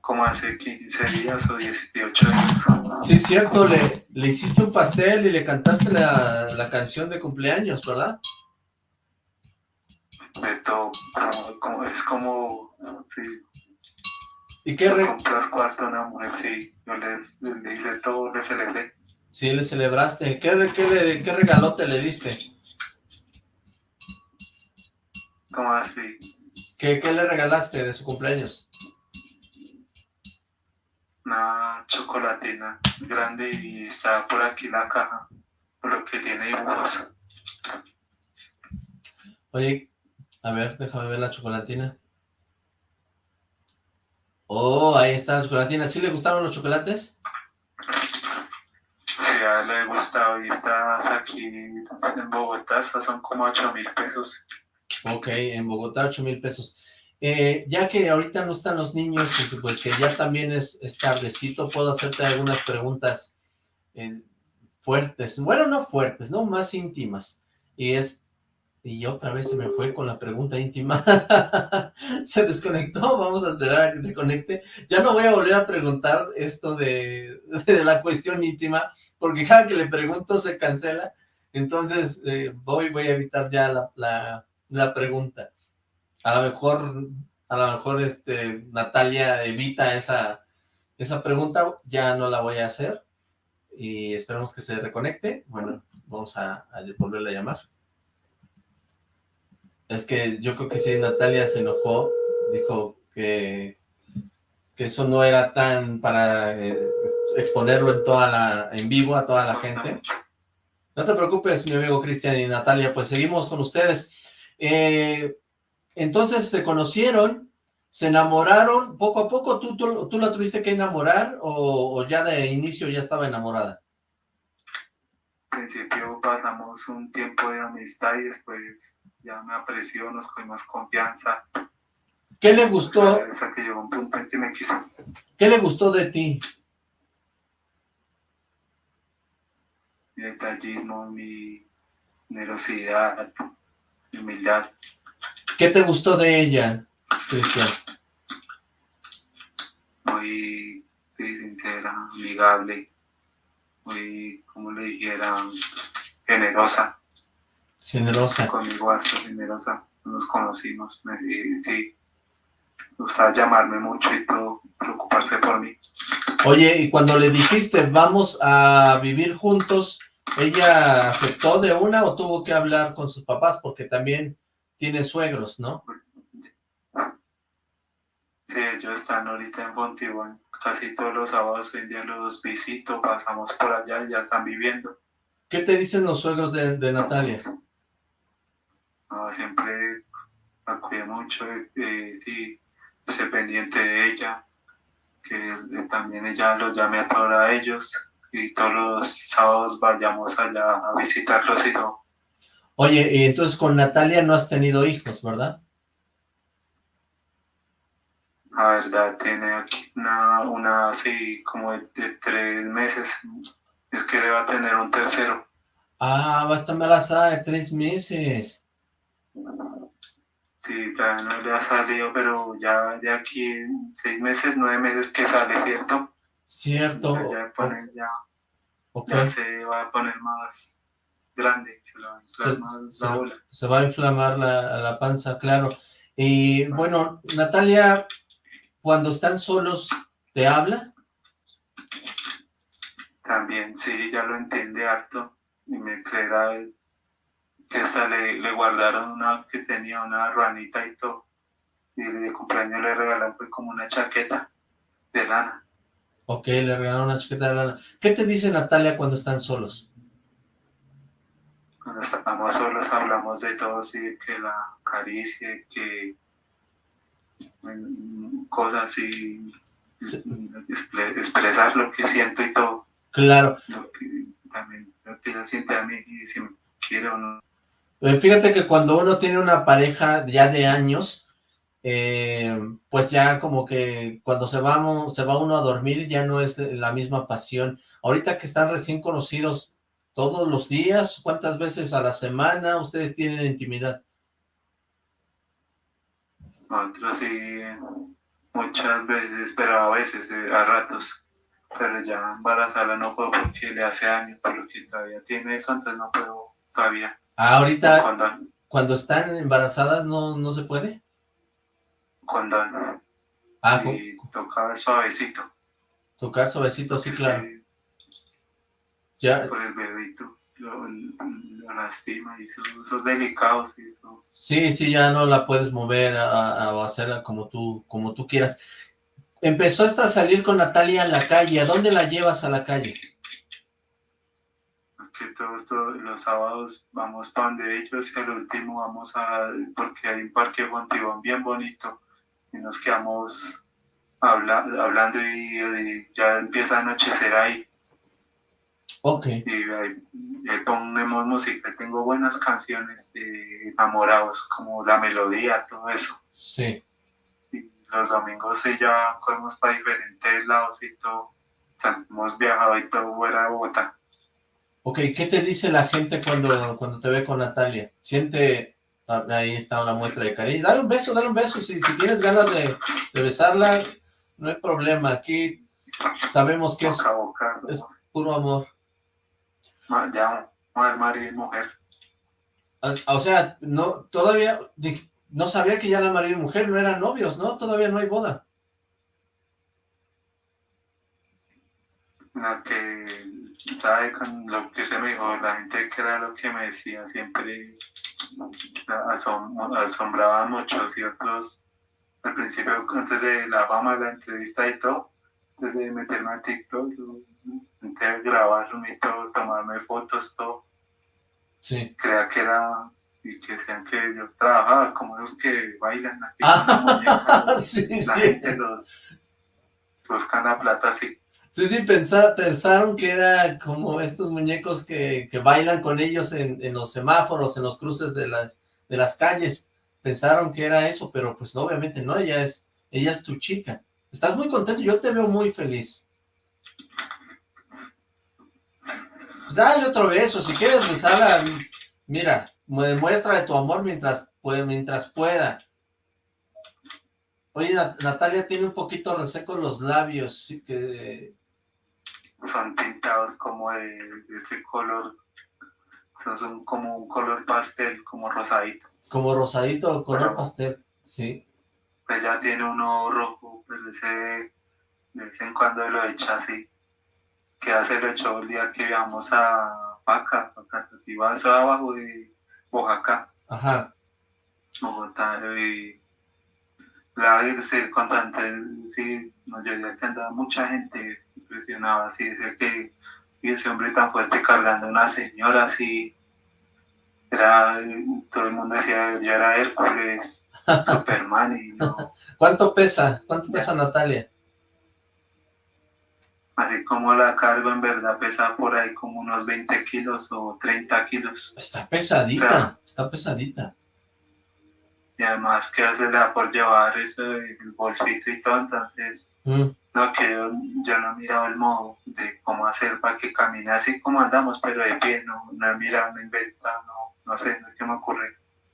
[SPEAKER 2] como hace 15 días o 18 años.
[SPEAKER 1] Sí, es cierto, le, le hiciste un pastel y le cantaste la, la canción de cumpleaños, ¿verdad?
[SPEAKER 2] De todo, como, como- es como, sí,
[SPEAKER 1] ¿Y qué, re-
[SPEAKER 2] cuarto a una mujer, sí, yo les, le hice todo, le celebré.
[SPEAKER 1] sí, le celebraste? ¿Qué, qué, le- qué regalote le diste?
[SPEAKER 2] Como así,
[SPEAKER 1] ¿Qué, ¿Qué le regalaste de su cumpleaños?
[SPEAKER 2] una chocolatina grande y está por aquí la caja, por lo que tiene dibujos.
[SPEAKER 1] Oye, a ver, déjame ver la chocolatina. Oh, ahí está la chocolatina. ¿Sí le gustaron los chocolates?
[SPEAKER 2] Sí, a él le gusta y estás aquí en Bogotá, estas son como 8 mil pesos.
[SPEAKER 1] Ok, en Bogotá, 8 mil pesos. Eh, ya que ahorita no están los niños, y pues que ya también es, es tardecito, puedo hacerte algunas preguntas eh, fuertes. Bueno, no fuertes, no más íntimas. Y es, y otra vez se me fue con la pregunta íntima. se desconectó, vamos a esperar a que se conecte. Ya no voy a volver a preguntar esto de, la cuestión íntima, porque cada que le pregunto se cancela. Entonces, eh, voy, voy a evitar ya la, la, pregunta. A lo mejor, a lo mejor este, Natalia evita esa, esa pregunta, ya no la voy a hacer. Y esperemos que se reconecte. Bueno, vamos a, a volverle a llamar. Es que yo creo que si Natalia se enojó, dijo que, que eso no era tan para eh, exponerlo en toda la, en vivo a toda la gente. No te preocupes, mi amigo Cristian y Natalia, pues seguimos con ustedes. Eh, entonces se conocieron, se enamoraron, poco a poco, ¿tú, tú, tú la tuviste que enamorar o, o ya de inicio ya estaba enamorada?
[SPEAKER 2] Al principio pasamos un tiempo de amistad y después ya me apreció, nos cogimos confianza.
[SPEAKER 1] ¿Qué le gustó,
[SPEAKER 2] que llegó un punto en que me quiso.
[SPEAKER 1] qué le gustó de ti?
[SPEAKER 2] Mi detallismo, mi generosidad, mi humildad.
[SPEAKER 1] ¿Qué te gustó de ella, Cristian?
[SPEAKER 2] muy sí, sincera, amigable, muy, como le dijera, generosa,
[SPEAKER 1] Generosa.
[SPEAKER 2] conmigo harto generosa. Nos conocimos, me, y sí, gustaba llamarme mucho y todo, preocuparse por mí.
[SPEAKER 1] Oye, y cuando le dijiste, vamos a vivir juntos, ¿ella aceptó de una o tuvo que hablar con sus papás? Porque también tiene suegros, ¿no?
[SPEAKER 2] Sí, ellos están ahorita en Fontibón, casi todos los sábados hoy en día los visito, pasamos por allá y ya están viviendo.
[SPEAKER 1] ¿Qué te dicen los suegros de, de Natalia?
[SPEAKER 2] No, siempre la cuidé mucho, eh, sí, sé pendiente de ella, que también ella los llame a todos a ellos y todos los sábados vayamos allá a visitarlos y todo.
[SPEAKER 1] Oye, y entonces con Natalia no has tenido hijos, ¿verdad?
[SPEAKER 2] La verdad, tiene aquí una, una así como de, de tres meses, es que le va a tener un tercero.
[SPEAKER 1] Ah, va a estar embarazada de tres meses.
[SPEAKER 2] Sí, todavía no le ha salido, pero ya de aquí en seis meses, nueve meses que sale, ¿cierto?
[SPEAKER 1] Cierto.
[SPEAKER 2] Ya, ya,
[SPEAKER 1] Ok.
[SPEAKER 2] ya se va a poner más grande, se va a inflar
[SPEAKER 1] Se,
[SPEAKER 2] más
[SPEAKER 1] se-
[SPEAKER 2] la bola.
[SPEAKER 1] se va a inflamar la, la panza, claro. Y bueno, Natalia, cuando están solos, ¿te habla?
[SPEAKER 2] También, sí, ya lo entiende harto y me creerá él que hasta le, le guardaron una que tenía una ruanita y todo. Y de cumpleaños le regalaron pues como una chaqueta de lana.
[SPEAKER 1] Ok, le regalaron una chaqueta de lana. ¿Qué te dice Natalia cuando están solos?
[SPEAKER 2] Cuando estamos solos hablamos de todo, sí, que la acaricie, que mm, cosas expre- expresar lo que siento y todo,
[SPEAKER 1] Claro.
[SPEAKER 2] lo que también lo que ella siente a mí y si me quiere o no.
[SPEAKER 1] Eh, Fíjate que cuando uno tiene una pareja ya de años, eh, pues ya como que cuando se va, se va uno a dormir ya no es la misma pasión. Ahorita que están recién conocidos todos los días, ¿cuántas veces a la semana ustedes tienen intimidad?
[SPEAKER 2] Nosotros sí, muchas veces, pero a veces, a ratos. Pero ya embarazada no puedo porque le hace años, pero que todavía tiene eso, entonces no puedo todavía.
[SPEAKER 1] Ah, ahorita, cuando, están embarazadas, ¿no, no se puede?
[SPEAKER 2] Cuando
[SPEAKER 1] Ah,
[SPEAKER 2] y tocar suavecito.
[SPEAKER 1] Tocar suavecito, sí, claro. Ya.
[SPEAKER 2] Por el bebito, lo, lastima y esos, delicados. Y eso.
[SPEAKER 1] Sí, sí, ya no la puedes mover a, hacerla como tú, como tú quieras. Empezó hasta a salir con Natalia en la calle. ¿A dónde la llevas a la calle?
[SPEAKER 2] Que todos los sábados vamos para donde ellos y al último vamos a, porque hay un parque Fontibón bien bonito y nos quedamos hablando y, ya empieza a anochecer ahí.
[SPEAKER 1] Ok.
[SPEAKER 2] Y ahí, ponemos música, tengo buenas canciones de enamorados, como la melodía, todo eso.
[SPEAKER 1] Sí.
[SPEAKER 2] Y los domingos ya comemos para diferentes lados y todo. hemos viajado y todo fuera de Bogotá.
[SPEAKER 1] Ok, ¿qué te dice la gente cuando, cuando te ve con Natalia? ¿Siente Ah, ahí está una muestra de cariño. Dale un beso, dale un beso. Si, si tienes ganas de, besarla, no hay problema. Aquí sabemos que es, es puro amor.
[SPEAKER 2] Ya, marido y mujer.
[SPEAKER 1] Ah, o sea, no, todavía, no sabía que ya la marido y mujer no eran novios, ¿no? Todavía no hay boda.
[SPEAKER 2] No, que, ¿sabe? Con lo que se me dijo, la gente que era lo que me decía siempre asombraba mucho y otros al principio antes de la fama de la entrevista y todo antes de meterme a TikTok intenté grabarme y todo tomarme fotos todo
[SPEAKER 1] sí.
[SPEAKER 2] creía que era y que decían que yo trabajaba como los que bailan aquí ah,
[SPEAKER 1] sí, sí.
[SPEAKER 2] los buscan la plata así
[SPEAKER 1] Sí, sí, pensaron que era como estos muñecos que, que bailan con ellos en, en, los semáforos, en los cruces de las, de las calles. Pensaron que era eso, pero pues obviamente no, ella es, ella es tu chica. Estás muy contento, yo te veo muy feliz. Pues dale otro beso, si quieres besarla, mira, demuestra de tu amor mientras, mientras pueda. Oye, Natalia tiene un poquito reseco los labios, sí que
[SPEAKER 2] son tintados como de, ese color, son como un color pastel, como rosadito.
[SPEAKER 1] Como rosadito, color pastel, sí.
[SPEAKER 2] Pues ya tiene uno rojo, pero ese de vez en cuando lo echa así. Que hace lo echó el día que íbamos a Paca, Paca, eso abajo de Oaxaca.
[SPEAKER 1] Ajá.
[SPEAKER 2] Bogotá, y la irse contante, sí, nos llegué que andaba mucha gente impresionaba, así, decía que y ese hombre tan fuerte cargando a una señora así, era, todo el mundo decía, ya era Hércules, Superman y no.
[SPEAKER 1] ¿Cuánto pesa? ¿Cuánto pesa Natalia?
[SPEAKER 2] Así como la cargo en verdad pesa por ahí como unos 20 kilos o 30 kilos.
[SPEAKER 1] Está pesadita, está pesadita
[SPEAKER 2] y además que se le da por llevar eso, el bolsito y todo, entonces mm. no que yo, no he mirado el modo de cómo hacer para que camine así como andamos, pero de pie, no, no he mirado, no he inventado, no, no sé, no qué me ocurre.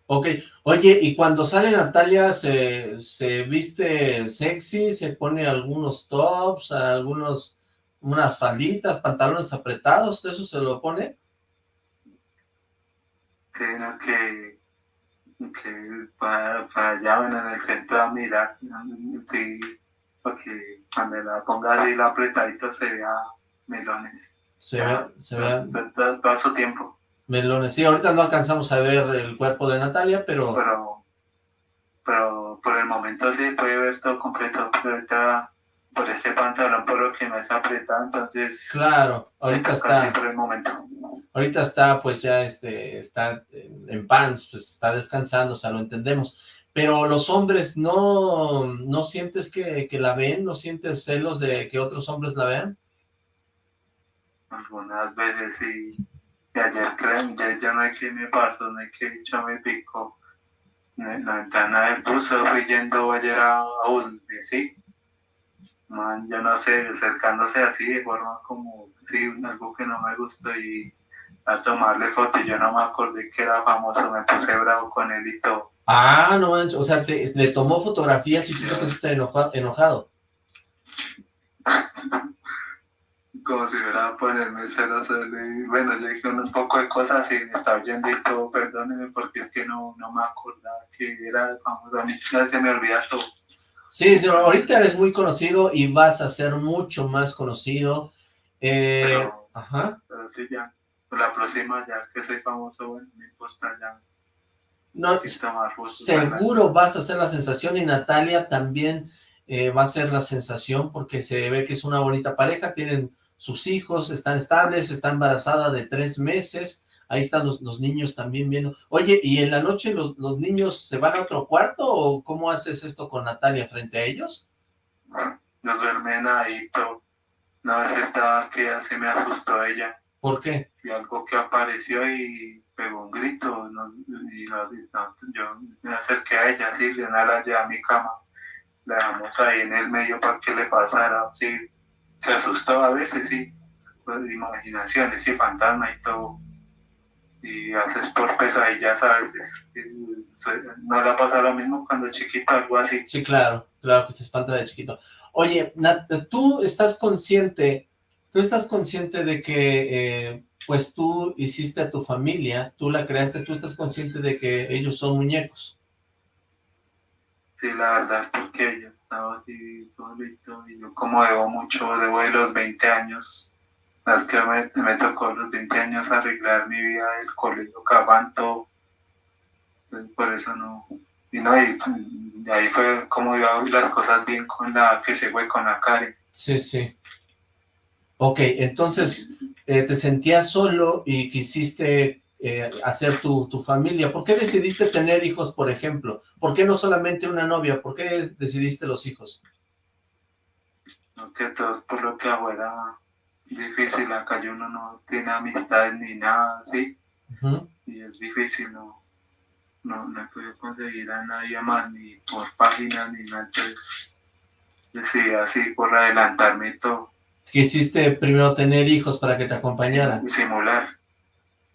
[SPEAKER 1] Ok, oye, y cuando sale Natalia, ¿se, ¿se viste sexy? ¿Se pone algunos tops, algunos, unas falditas, pantalones apretados? ¿Eso se lo pone?
[SPEAKER 2] Sí, no, que que para, para allá en el centro a mirar, sí, porque cuando la ponga así la apretadito se vea melones.
[SPEAKER 1] Se ve, se ve.
[SPEAKER 2] Su tiempo.
[SPEAKER 1] Melones, sí, ahorita no alcanzamos a ver el cuerpo de Natalia, pero...
[SPEAKER 2] Pero, pero por el momento sí puede ver todo completo, pero ahorita por ese pantalón por lo que no está apretado, entonces...
[SPEAKER 1] Claro, ahorita está...
[SPEAKER 2] Por el momento.
[SPEAKER 1] Ahorita está, pues ya este, está en pants, pues está descansando, o sea, lo entendemos. Pero los hombres, ¿no, no sientes que, que la ven? ¿No sientes celos de que otros hombres la vean?
[SPEAKER 2] Algunas veces sí. Y ayer creen, ya, ya no que me pasó, no hay que yo me la ventana del bus fui yendo ayer a, a sí man, yo no sé, acercándose así de forma como, sí, algo que no me gustó y a tomarle foto y yo no me acordé que era famoso, me puse bravo con él y todo.
[SPEAKER 1] Ah, no manches, o sea, te, le tomó fotografías y tú te pusiste enojado. enojado.
[SPEAKER 2] Como si hubiera a ponerme celoso. Bueno, yo dije un poco de cosas y me estaba oyendo y todo, perdóneme, porque es que no, no me acordaba que era, vamos, a mí ya se me olvida todo.
[SPEAKER 1] Sí, ahorita eres muy conocido y vas a ser mucho más conocido. Eh,
[SPEAKER 2] pero, ajá. Pero sí, ya, la próxima ya que soy famoso, bueno, me importa ya
[SPEAKER 1] no, seguro vas a ser la sensación y Natalia también eh, va a ser la sensación porque se ve que es una bonita pareja, tienen sus hijos, están estables, está embarazada de tres meses, ahí están los, niños también viendo. Oye, ¿y en la noche los, niños se van a otro cuarto o cómo haces esto con Natalia frente a ellos?
[SPEAKER 2] Nos duermen ahí, pero una vez estaba que ya se me asustó ella.
[SPEAKER 1] ¿Por qué?
[SPEAKER 2] Y algo que apareció y pegó un grito y yo me acerqué a ella, sí, le la llevé a mi cama, la dejamos ahí en el medio para que le pasara, sí, se asustó a veces, sí, pues, imaginaciones, sí, fantasma y todo, y haces por pesadillas a veces, no le ha pasado lo mismo cuando chiquito, algo así.
[SPEAKER 1] Sí, claro, claro que se espanta de chiquito. Oye, tú estás consciente, tú estás consciente de que eh, pues tú hiciste a tu familia, tú la creaste, tú estás consciente de que ellos son muñecos.
[SPEAKER 2] Sí, la verdad es porque yo estaba así solito y yo como debo mucho, debo de los 20 años, las que me, me tocó los 20 años arreglar mi vida del colegio, cabanto, pues, por eso no, y no, y, ahí fue como yo hago las cosas bien con la que se fue con la Karen.
[SPEAKER 1] Sí, sí. Ok, entonces eh, te sentías solo y quisiste eh, hacer tu, tu, familia. ¿Por qué decidiste tener hijos, por ejemplo? ¿Por qué no solamente una novia? ¿Por qué decidiste los hijos?
[SPEAKER 2] que todo por lo que afuera difícil, acá uno no tiene amistades ni nada, ¿sí? Y es difícil, no, no, no he podido conseguir a nadie más, ni por páginas, ni nada, entonces decidí así por adelantarme todo.
[SPEAKER 1] Quisiste primero tener hijos para que te acompañaran.
[SPEAKER 2] Simular.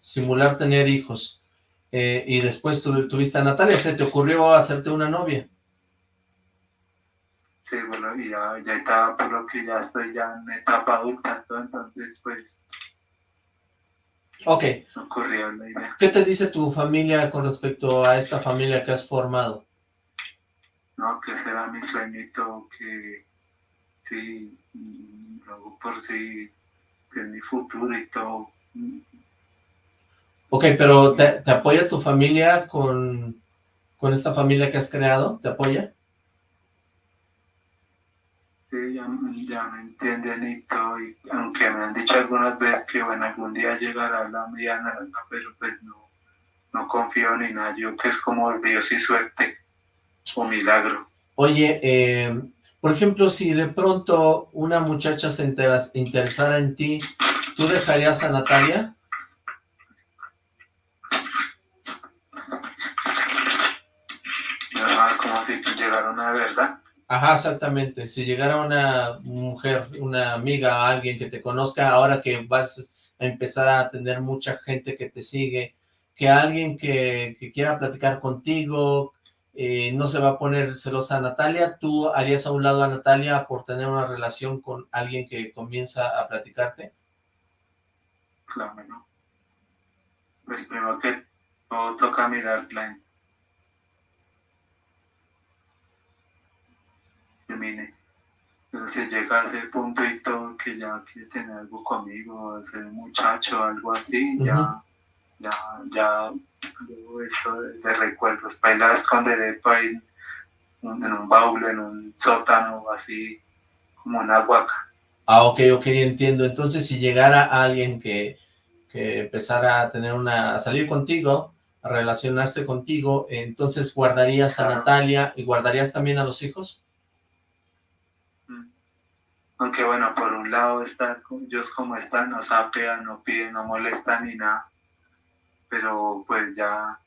[SPEAKER 1] Simular tener hijos. Eh, y después tuviste a Natalia, ¿se te ocurrió hacerte una novia?
[SPEAKER 2] Sí, bueno, y ya, ya estaba, por lo que ya estoy ya en etapa adulta, entonces pues...
[SPEAKER 1] Ok.
[SPEAKER 2] Ocurrió la idea.
[SPEAKER 1] ¿Qué te dice tu familia con respecto a esta familia que has formado?
[SPEAKER 2] No, que será mi sueñito, que sí, por si que mi futuro y todo.
[SPEAKER 1] Ok, pero ¿te, apoya tu familia con, con esta familia que has creado? ¿Te apoya?
[SPEAKER 2] Sí, ya, me entienden y todo, y aunque me han dicho algunas veces que bueno, algún día llegará la mediana, pero pues no, no confío ni nada, yo que es como Dios y suerte o milagro.
[SPEAKER 1] Oye, eh, por ejemplo, si de pronto una muchacha se interesara en ti, ¿tú dejarías a Natalia?
[SPEAKER 2] Como si llegara una verdad.
[SPEAKER 1] Ajá, exactamente. Si llegara una mujer, una amiga, alguien que te conozca, ahora que vas a empezar a tener mucha gente que te sigue, que alguien que, que quiera platicar contigo, eh, no se va a poner celosa a Natalia, ¿tú harías a un lado a Natalia por tener una relación con alguien que comienza a platicarte?
[SPEAKER 2] Claro, no. Pues primero que todo toca mirarla termine. Pero si llega a ese punto y todo que ya quiere tener algo conmigo, ser muchacho, algo así, ya, ya, ya esto de, recuerdos, para ir a esconderé en un baúl, en un sótano, así como una huaca.
[SPEAKER 1] Ah, ok, ok, entiendo. Entonces, si llegara alguien que, que empezara a tener una, a salir contigo, a relacionarse contigo, entonces guardarías a Natalia y guardarías también a los hijos?
[SPEAKER 2] Mm. Aunque bueno, por un lado están ellos como están, no sapean, no piden, no molestan ni nada pero pues ya,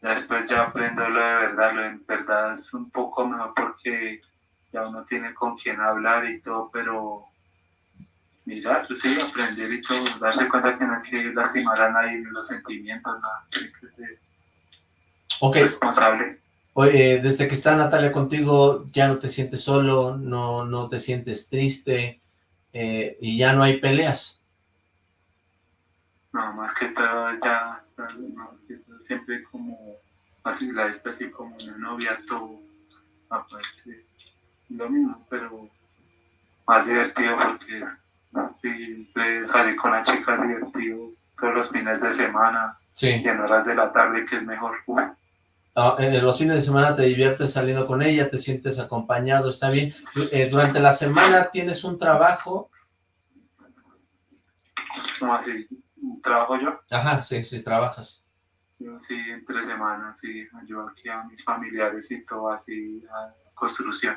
[SPEAKER 2] después ya aprendo lo de verdad, lo de verdad es un poco mejor porque ya uno tiene con quién hablar y todo, pero mirar, pues sí, aprender y todo, darse cuenta que no hay que lastimar a nadie, los sentimientos, nada. responsable.
[SPEAKER 1] Oye, desde que está Natalia contigo, ya no te sientes solo, no, no te sientes triste, eh, y ya no hay peleas.
[SPEAKER 2] No, más que todo ya, siempre como, así la así como una novia, todo, aparece lo mismo, pero más divertido porque siempre salir con la chica divertido todos los fines de semana y en horas de la tarde que es mejor.
[SPEAKER 1] Ah, eh, los fines de semana te diviertes saliendo con ella, te sientes acompañado, está bien. Eh, durante la semana tienes un trabajo.
[SPEAKER 2] ¿Cómo así? ¿Trabajo yo?
[SPEAKER 1] Ajá, sí, sí, trabajas.
[SPEAKER 2] sí, entre semanas, sí, ayudo aquí a mis familiares y todo así, a construcción.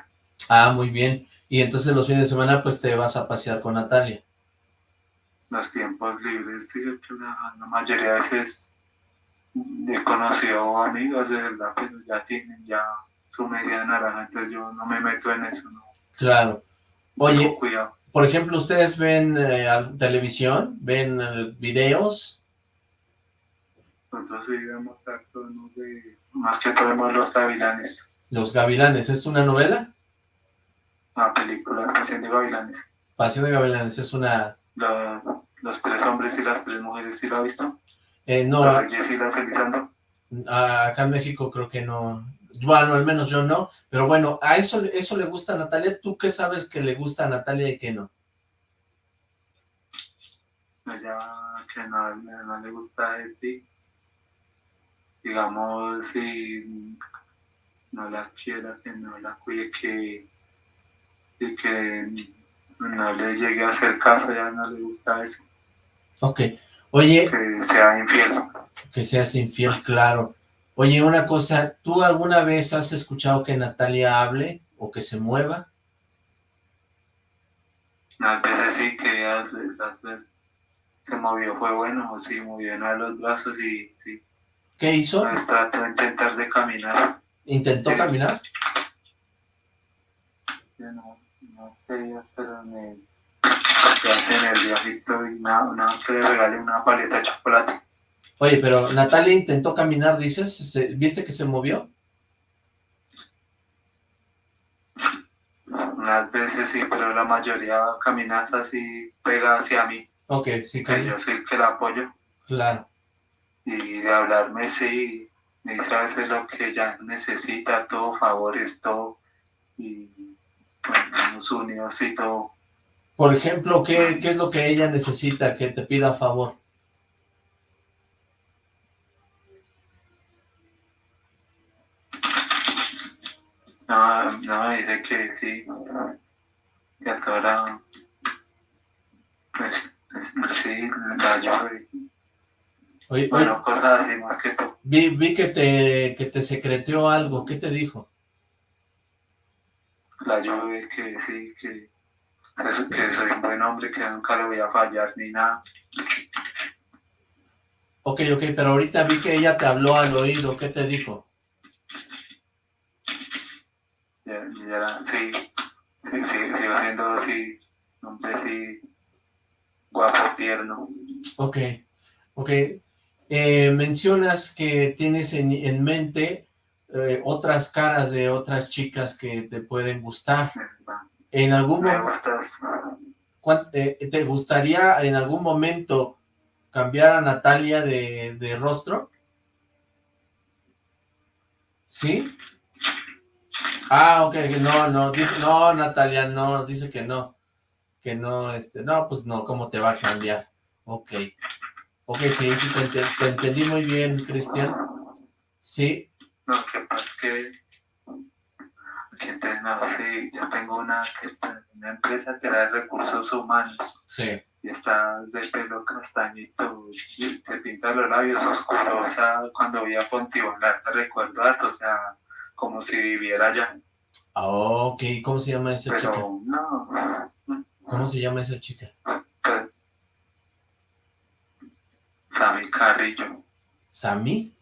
[SPEAKER 1] Ah, muy bien. Y entonces los fines de semana pues te vas a pasear con Natalia.
[SPEAKER 2] Los tiempos libres, sí, la, la mayoría de veces he conocido amigos de verdad, pero ya tienen ya su media naranja, entonces yo no me meto en eso, ¿no?
[SPEAKER 1] Claro. Oye, por ejemplo, ¿ustedes ven eh, televisión? ¿Ven eh, videos?
[SPEAKER 2] Nosotros sí vemos actos, de, más que todo vemos Los Gavilanes.
[SPEAKER 1] Los Gavilanes, ¿es una novela?
[SPEAKER 2] Una película, Pasión de Gavilanes.
[SPEAKER 1] Pasión de Gavilanes, es una...
[SPEAKER 2] los tres hombres y las tres mujeres, ¿sí lo ha visto?
[SPEAKER 1] Eh, no.
[SPEAKER 2] Ah,
[SPEAKER 1] acá en México creo que no. Bueno, al menos yo no. Pero bueno, ¿a eso, eso le gusta a Natalia? ¿Tú qué sabes que le gusta a Natalia y que no?
[SPEAKER 2] Ella que no, no le gusta decir, digamos, si no la quiera, que no la cuide, que, y que no le llegue a hacer caso, ya no le gusta eso.
[SPEAKER 1] Ok. Oye...
[SPEAKER 2] Que sea infiel.
[SPEAKER 1] Que seas infiel, claro. Oye, una cosa, ¿tú alguna vez has escuchado que Natalia hable o que se mueva?
[SPEAKER 2] A veces sí, que hace, se movió, fue bueno, sí, movió a los brazos y sí.
[SPEAKER 1] ¿Qué hizo?
[SPEAKER 2] Trató de intentar de caminar.
[SPEAKER 1] ¿Intentó caminar?
[SPEAKER 2] no, no quería, pero me en el viajito y nada, nada que le regale una paleta de chocolate.
[SPEAKER 1] Oye, pero Natalia intentó caminar, dices, ¿viste que se movió?
[SPEAKER 2] Unas veces sí, pero la mayoría caminas así, pega hacia mí.
[SPEAKER 1] Ok, sí.
[SPEAKER 2] Que yo soy el que la apoyo.
[SPEAKER 1] Claro.
[SPEAKER 2] Y de hablarme, sí, me dice a veces lo que ella necesita, todo, favores, todo. Y bueno, nos unidos y todo
[SPEAKER 1] por ejemplo, ¿qué, ¿qué, es lo que ella necesita que te pida a favor?
[SPEAKER 2] No, no, dice que sí, que ahora, pues, sí, la llave.
[SPEAKER 1] Oye,
[SPEAKER 2] bueno, cosas así más que.
[SPEAKER 1] Vi, vi que te, que te secreteó algo, ¿qué te dijo?
[SPEAKER 2] La llave que sí, que que soy un buen hombre, que nunca le voy a fallar ni nada.
[SPEAKER 1] Ok, ok, pero ahorita vi que ella te habló al oído, ¿qué te dijo?
[SPEAKER 2] Ya, ya, sí, sí, sí, sigo siendo así, hombre sí, guapo, tierno.
[SPEAKER 1] Ok, ok. Eh, mencionas que tienes en, en mente eh, otras caras de otras chicas que te pueden gustar. ¿En algún momento eh, te gustaría en algún momento cambiar a Natalia de, rostro? ¿Sí? Ah, ok, no, no, dice, no, Natalia, no, dice que no, que no, este, no, pues no, ¿cómo te va a cambiar? Ok, ok, sí, sí, te, entendí muy bien, Cristian, sí.
[SPEAKER 2] No, que que no, sí, yo tengo una, una empresa que da recursos humanos.
[SPEAKER 1] Sí.
[SPEAKER 2] Y está de pelo castañito, y se pinta los labios oscuros, o sea, cuando voy a Pontibonar, te recuerdo o sea, como si viviera allá.
[SPEAKER 1] Ah, ok, ¿cómo se llama esa
[SPEAKER 2] Pero,
[SPEAKER 1] chica?
[SPEAKER 2] no.
[SPEAKER 1] ¿Cómo se llama esa chica?
[SPEAKER 2] Sammy Carrillo.
[SPEAKER 1] ¿Sammy?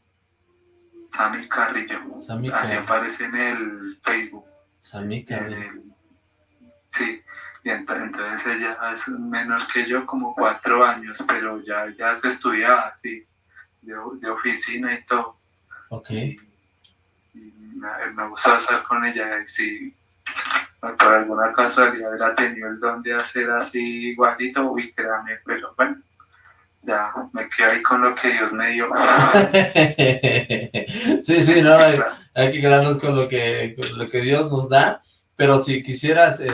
[SPEAKER 2] Sammy Carrillo.
[SPEAKER 1] Sammy
[SPEAKER 2] Así aparece en el Facebook.
[SPEAKER 1] Sammy Carrillo.
[SPEAKER 2] Sí, y entonces ella es menor que yo, como cuatro años, pero ya, ya se estudiaba, sí, de, oficina y todo.
[SPEAKER 1] Ok.
[SPEAKER 2] Me, me gustó estar con ella y si por alguna casualidad hubiera tenido el don de hacer así igualito, uy, créame, pero bueno, ya me quedo ahí con lo que Dios me dio.
[SPEAKER 1] sí, sí, no, hay, que quedarnos con lo que, lo que Dios nos da, pero si quisieras, eh,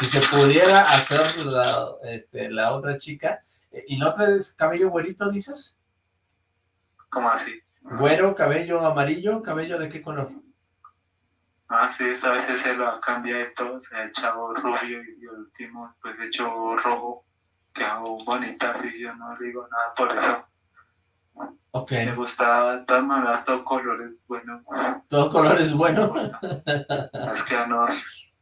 [SPEAKER 1] si, se pudiera hacer la, este, la otra chica, eh, ¿y la otra es cabello güerito, dices?
[SPEAKER 2] ¿Cómo así?
[SPEAKER 1] Güero, cabello amarillo, cabello de qué color?
[SPEAKER 2] Ah, sí, esta vez se lo ha cambiado de todo, se ha echado rubio y, el último después he hecho rojo, que hago bonita, así yo no digo nada por eso.
[SPEAKER 1] Ok.
[SPEAKER 2] Me gusta, todas maneras, todo color es bueno.
[SPEAKER 1] ¿Todo color es bueno?
[SPEAKER 2] es que nos,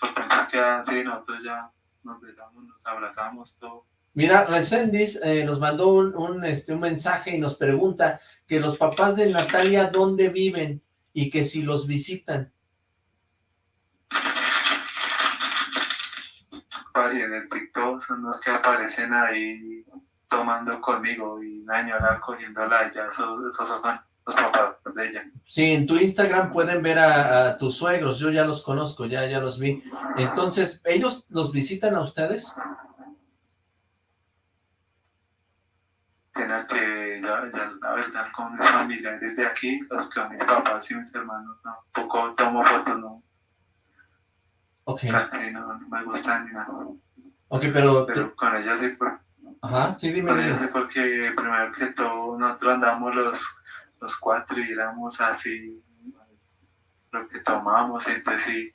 [SPEAKER 2] pues que así, nosotros ya nos besamos, nos abrazamos, todo.
[SPEAKER 1] Mira, Resendis eh, nos mandó un, un, este, un mensaje y nos pregunta que los papás de Natalia, ¿dónde viven? y que si los visitan.
[SPEAKER 2] Y en el TikTok son los que aparecen ahí tomando conmigo y señora cogiéndola, ya esos, esos son los papás de ella.
[SPEAKER 1] Sí, en tu Instagram pueden ver a, tus suegros, yo ya los conozco, ya, ya los vi. Entonces, ¿ellos los visitan a ustedes?
[SPEAKER 2] Tiene que, ya, ya, la verdad, con mis familiares de aquí, los que mis papás y mis hermanos, no, poco tomo fotos, no.
[SPEAKER 1] Ok.
[SPEAKER 2] no, no me gustan ni nada.
[SPEAKER 1] Ok, pero...
[SPEAKER 2] Pero con ellos sí, pues.
[SPEAKER 1] Ajá, sí, dime.
[SPEAKER 2] Con sí, porque primero que todo, nosotros andamos los, los cuatro y éramos así, lo que tomamos, entonces sí,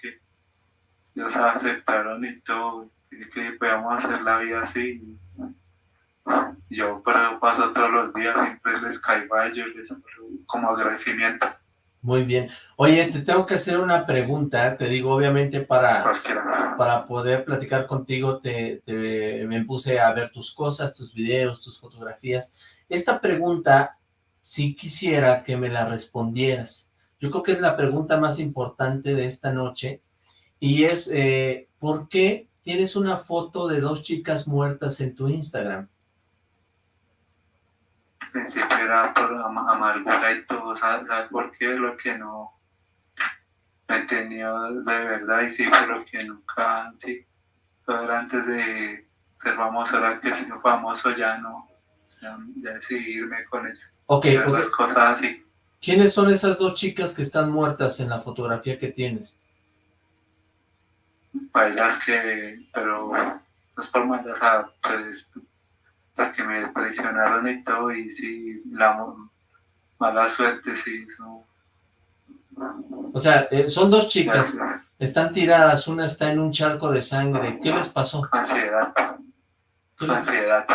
[SPEAKER 2] que ellos aceptaron y todo, y que podíamos hacer la vida así. Yo pero paso todos los días, siempre les caigo a ellos, les como agradecimiento.
[SPEAKER 1] Muy bien. Oye, te tengo que hacer una pregunta, te digo, obviamente para, para poder platicar contigo, te, te, me puse a ver tus cosas, tus videos, tus fotografías. Esta pregunta, si quisiera que me la respondieras. Yo creo que es la pregunta más importante de esta noche, y es, eh, ¿por qué tienes una foto de dos chicas muertas en tu Instagram?
[SPEAKER 2] Principio era por amargura y todo, ¿sabes, por qué? Lo que no me he tenido de verdad y sí, pero que nunca, sí, todo era antes de ser famoso, ahora que soy famoso ya no, ya, ya irme con ella.
[SPEAKER 1] Ok,
[SPEAKER 2] Las cosas así.
[SPEAKER 1] ¿Quiénes son esas dos chicas que están muertas en la fotografía que tienes?
[SPEAKER 2] Bailas que, pero no es por malas, pues, las que me traicionaron y todo, y sí, la mala suerte, sí.
[SPEAKER 1] O sea, eh, son dos chicas, están tiradas, una está en un charco de sangre, ¿qué les pasó?
[SPEAKER 2] Ansiedad. Ansiedad.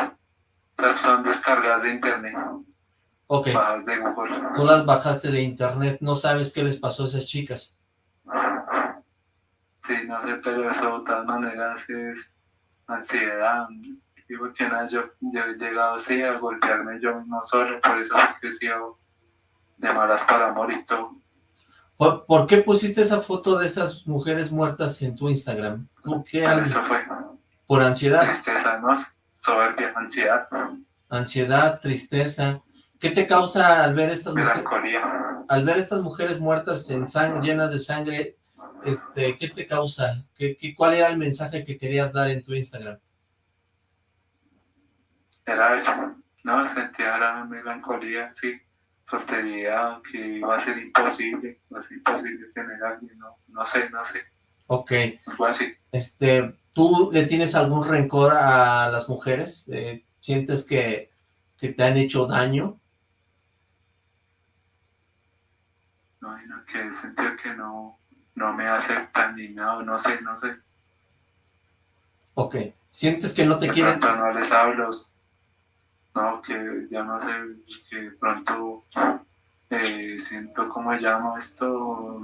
[SPEAKER 2] son descargadas de internet.
[SPEAKER 1] Ok.
[SPEAKER 2] de Google.
[SPEAKER 1] Tú las bajaste de internet, no sabes qué les pasó a esas chicas.
[SPEAKER 2] Sí, no sé, pero eso de todas maneras es ansiedad, digo que nada, yo, he llegado así a golpearme yo no solo, por eso he sido de malas para morir todo.
[SPEAKER 1] ¿Por, qué pusiste esa foto de esas mujeres muertas en tu Instagram? ¿Por qué?
[SPEAKER 2] Eso fue.
[SPEAKER 1] ¿Por ansiedad?
[SPEAKER 2] Tristeza, ¿no? Soberbia, ansiedad.
[SPEAKER 1] Ansiedad, tristeza. ¿Qué te causa al ver estas
[SPEAKER 2] Melancolía.
[SPEAKER 1] mujeres? Al ver estas mujeres muertas en sangre, llenas de sangre, este, ¿qué te causa? ¿Qué, qué, cuál era el mensaje que querías dar en tu Instagram?
[SPEAKER 2] Era eso, ¿no? Sentía la melancolía, sí, soltería, que iba a ser imposible, iba a ser imposible tener a alguien, no, no sé, no sé.
[SPEAKER 1] Ok.
[SPEAKER 2] Algo así.
[SPEAKER 1] Este, ¿tú le tienes algún rencor a las mujeres? Eh, ¿Sientes que, que te han hecho daño?
[SPEAKER 2] No, no, que sentía que no, no me aceptan ni nada, no sé, no sé.
[SPEAKER 1] Ok. ¿Sientes que no te quieren?
[SPEAKER 2] no les hablo, no, que ya no sé, que pronto eh, siento como llamo esto,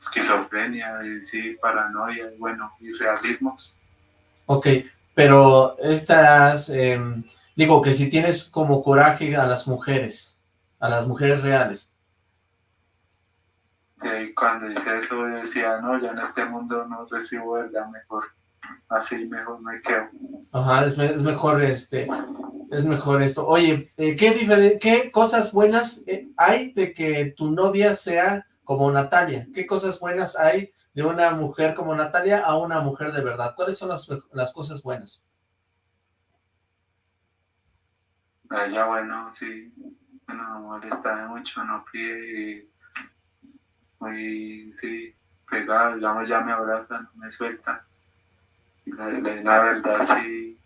[SPEAKER 2] esquizofrenia, y sí, paranoia, y bueno, y realismos.
[SPEAKER 1] Ok, pero estas, em, digo que si tienes como coraje a las mujeres, a las mujeres reales.
[SPEAKER 2] Sí, cuando dice eso decía, no, ya en este mundo no recibo verdad mejor así mejor me quedo.
[SPEAKER 1] Ajá, es, mejor este, es mejor esto. Oye, eh, ¿qué, ¿qué cosas buenas eh, hay de que tu novia sea como Natalia? ¿Qué cosas buenas hay de una mujer como Natalia a una mujer de verdad? ¿Cuáles son las, las cosas buenas?
[SPEAKER 2] Ella, bueno, sí, no molesta mucho, no pide, muy, sí, pegada, digamos, ya me abraza, no me suelta la, verdad sí,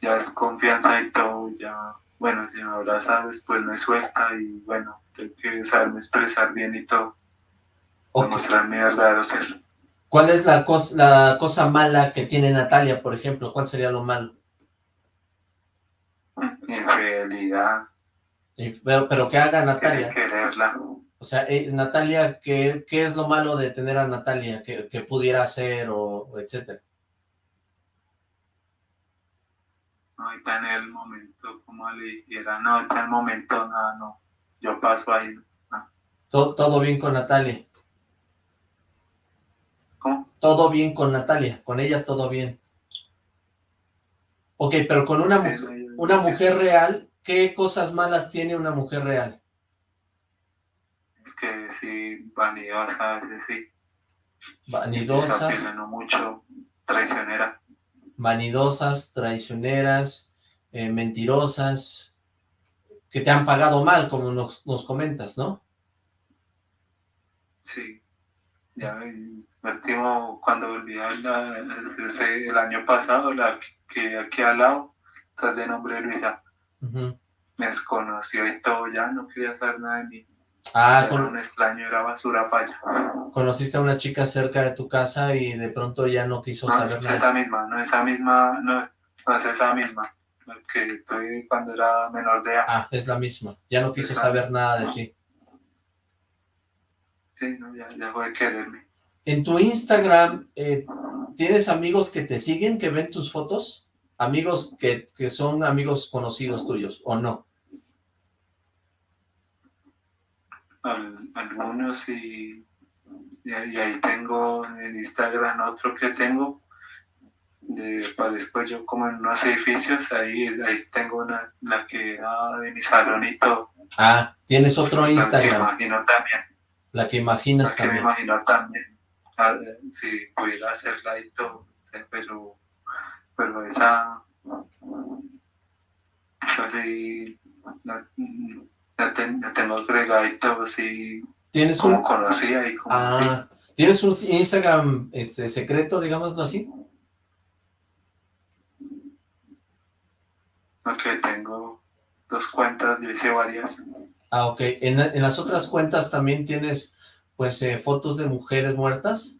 [SPEAKER 2] ya es confianza y todo, ya, bueno, si me abraza después me suelta y bueno, tengo que saberme expresar bien y todo, mostrar mi verdadero ser.
[SPEAKER 1] ¿Cuál es la, cosa, la cosa mala que tiene Natalia, por ejemplo? ¿Cuál sería lo malo?
[SPEAKER 2] Infidelidad.
[SPEAKER 1] Pero, pero ¿qué haga Natalia?
[SPEAKER 2] Quererla.
[SPEAKER 1] O sea, eh, Natalia, ¿qué, ¿qué es lo malo de tener a Natalia? que, pudiera hacer o etcétera?
[SPEAKER 2] No, está en el momento, como le dijera, no, está en el momento, nada, no, yo paso ahí.
[SPEAKER 1] ¿Todo, ¿Todo bien con Natalia?
[SPEAKER 2] ¿Cómo?
[SPEAKER 1] Todo bien con Natalia, con ella todo bien. Ok, pero con una, mujer, una mujer real, ¿qué cosas malas tiene una mujer real?
[SPEAKER 2] Es que sí, vanidosa, a veces sí.
[SPEAKER 1] Vanidosas.
[SPEAKER 2] no mucho, traicionera
[SPEAKER 1] vanidosas, traicioneras, eh, mentirosas, que te han pagado mal, como nos, comentas, ¿no?
[SPEAKER 2] Sí, ya el último, cuando volví el año pasado, la que aquí al lado, estás de nombre Luisa, me desconoció y todo, ya no quería saber nada de mí.
[SPEAKER 1] Ah, con...
[SPEAKER 2] un extraño, era basura para
[SPEAKER 1] Conociste a una chica cerca de tu casa y de pronto ya no quiso saber
[SPEAKER 2] no
[SPEAKER 1] nada.
[SPEAKER 2] es esa misma, no esa misma, no, es esa misma, que estoy cuando era menor de edad.
[SPEAKER 1] Ah, es la misma, ya no quiso saber nada de ti.
[SPEAKER 2] Sí, no, ya dejó de quererme.
[SPEAKER 1] En tu Instagram, eh, ¿tienes amigos que te siguen, que ven tus fotos? Amigos que, que son amigos conocidos tuyos, ¿o no?
[SPEAKER 2] Algunos y, y, ahí tengo en Instagram otro que tengo de parezco yo como en unos edificios ahí ahí tengo una la que era de mi salonito.
[SPEAKER 1] Ah tienes otro Instagram
[SPEAKER 2] la que imagino también.
[SPEAKER 1] La que imaginas
[SPEAKER 2] la
[SPEAKER 1] también
[SPEAKER 2] que me imagino también. Ah, si pudiera hacerla y todo pero pero esa pues, ya, tengo agregadito así
[SPEAKER 1] ¿Tienes
[SPEAKER 2] como un... conocía y como ah,
[SPEAKER 1] ¿Tienes un Instagram este, secreto, digámoslo así?
[SPEAKER 2] Ok, tengo dos cuentas, yo hice varias.
[SPEAKER 1] Ah, ok. ¿En, en las otras cuentas también tienes, pues, eh, fotos de mujeres muertas?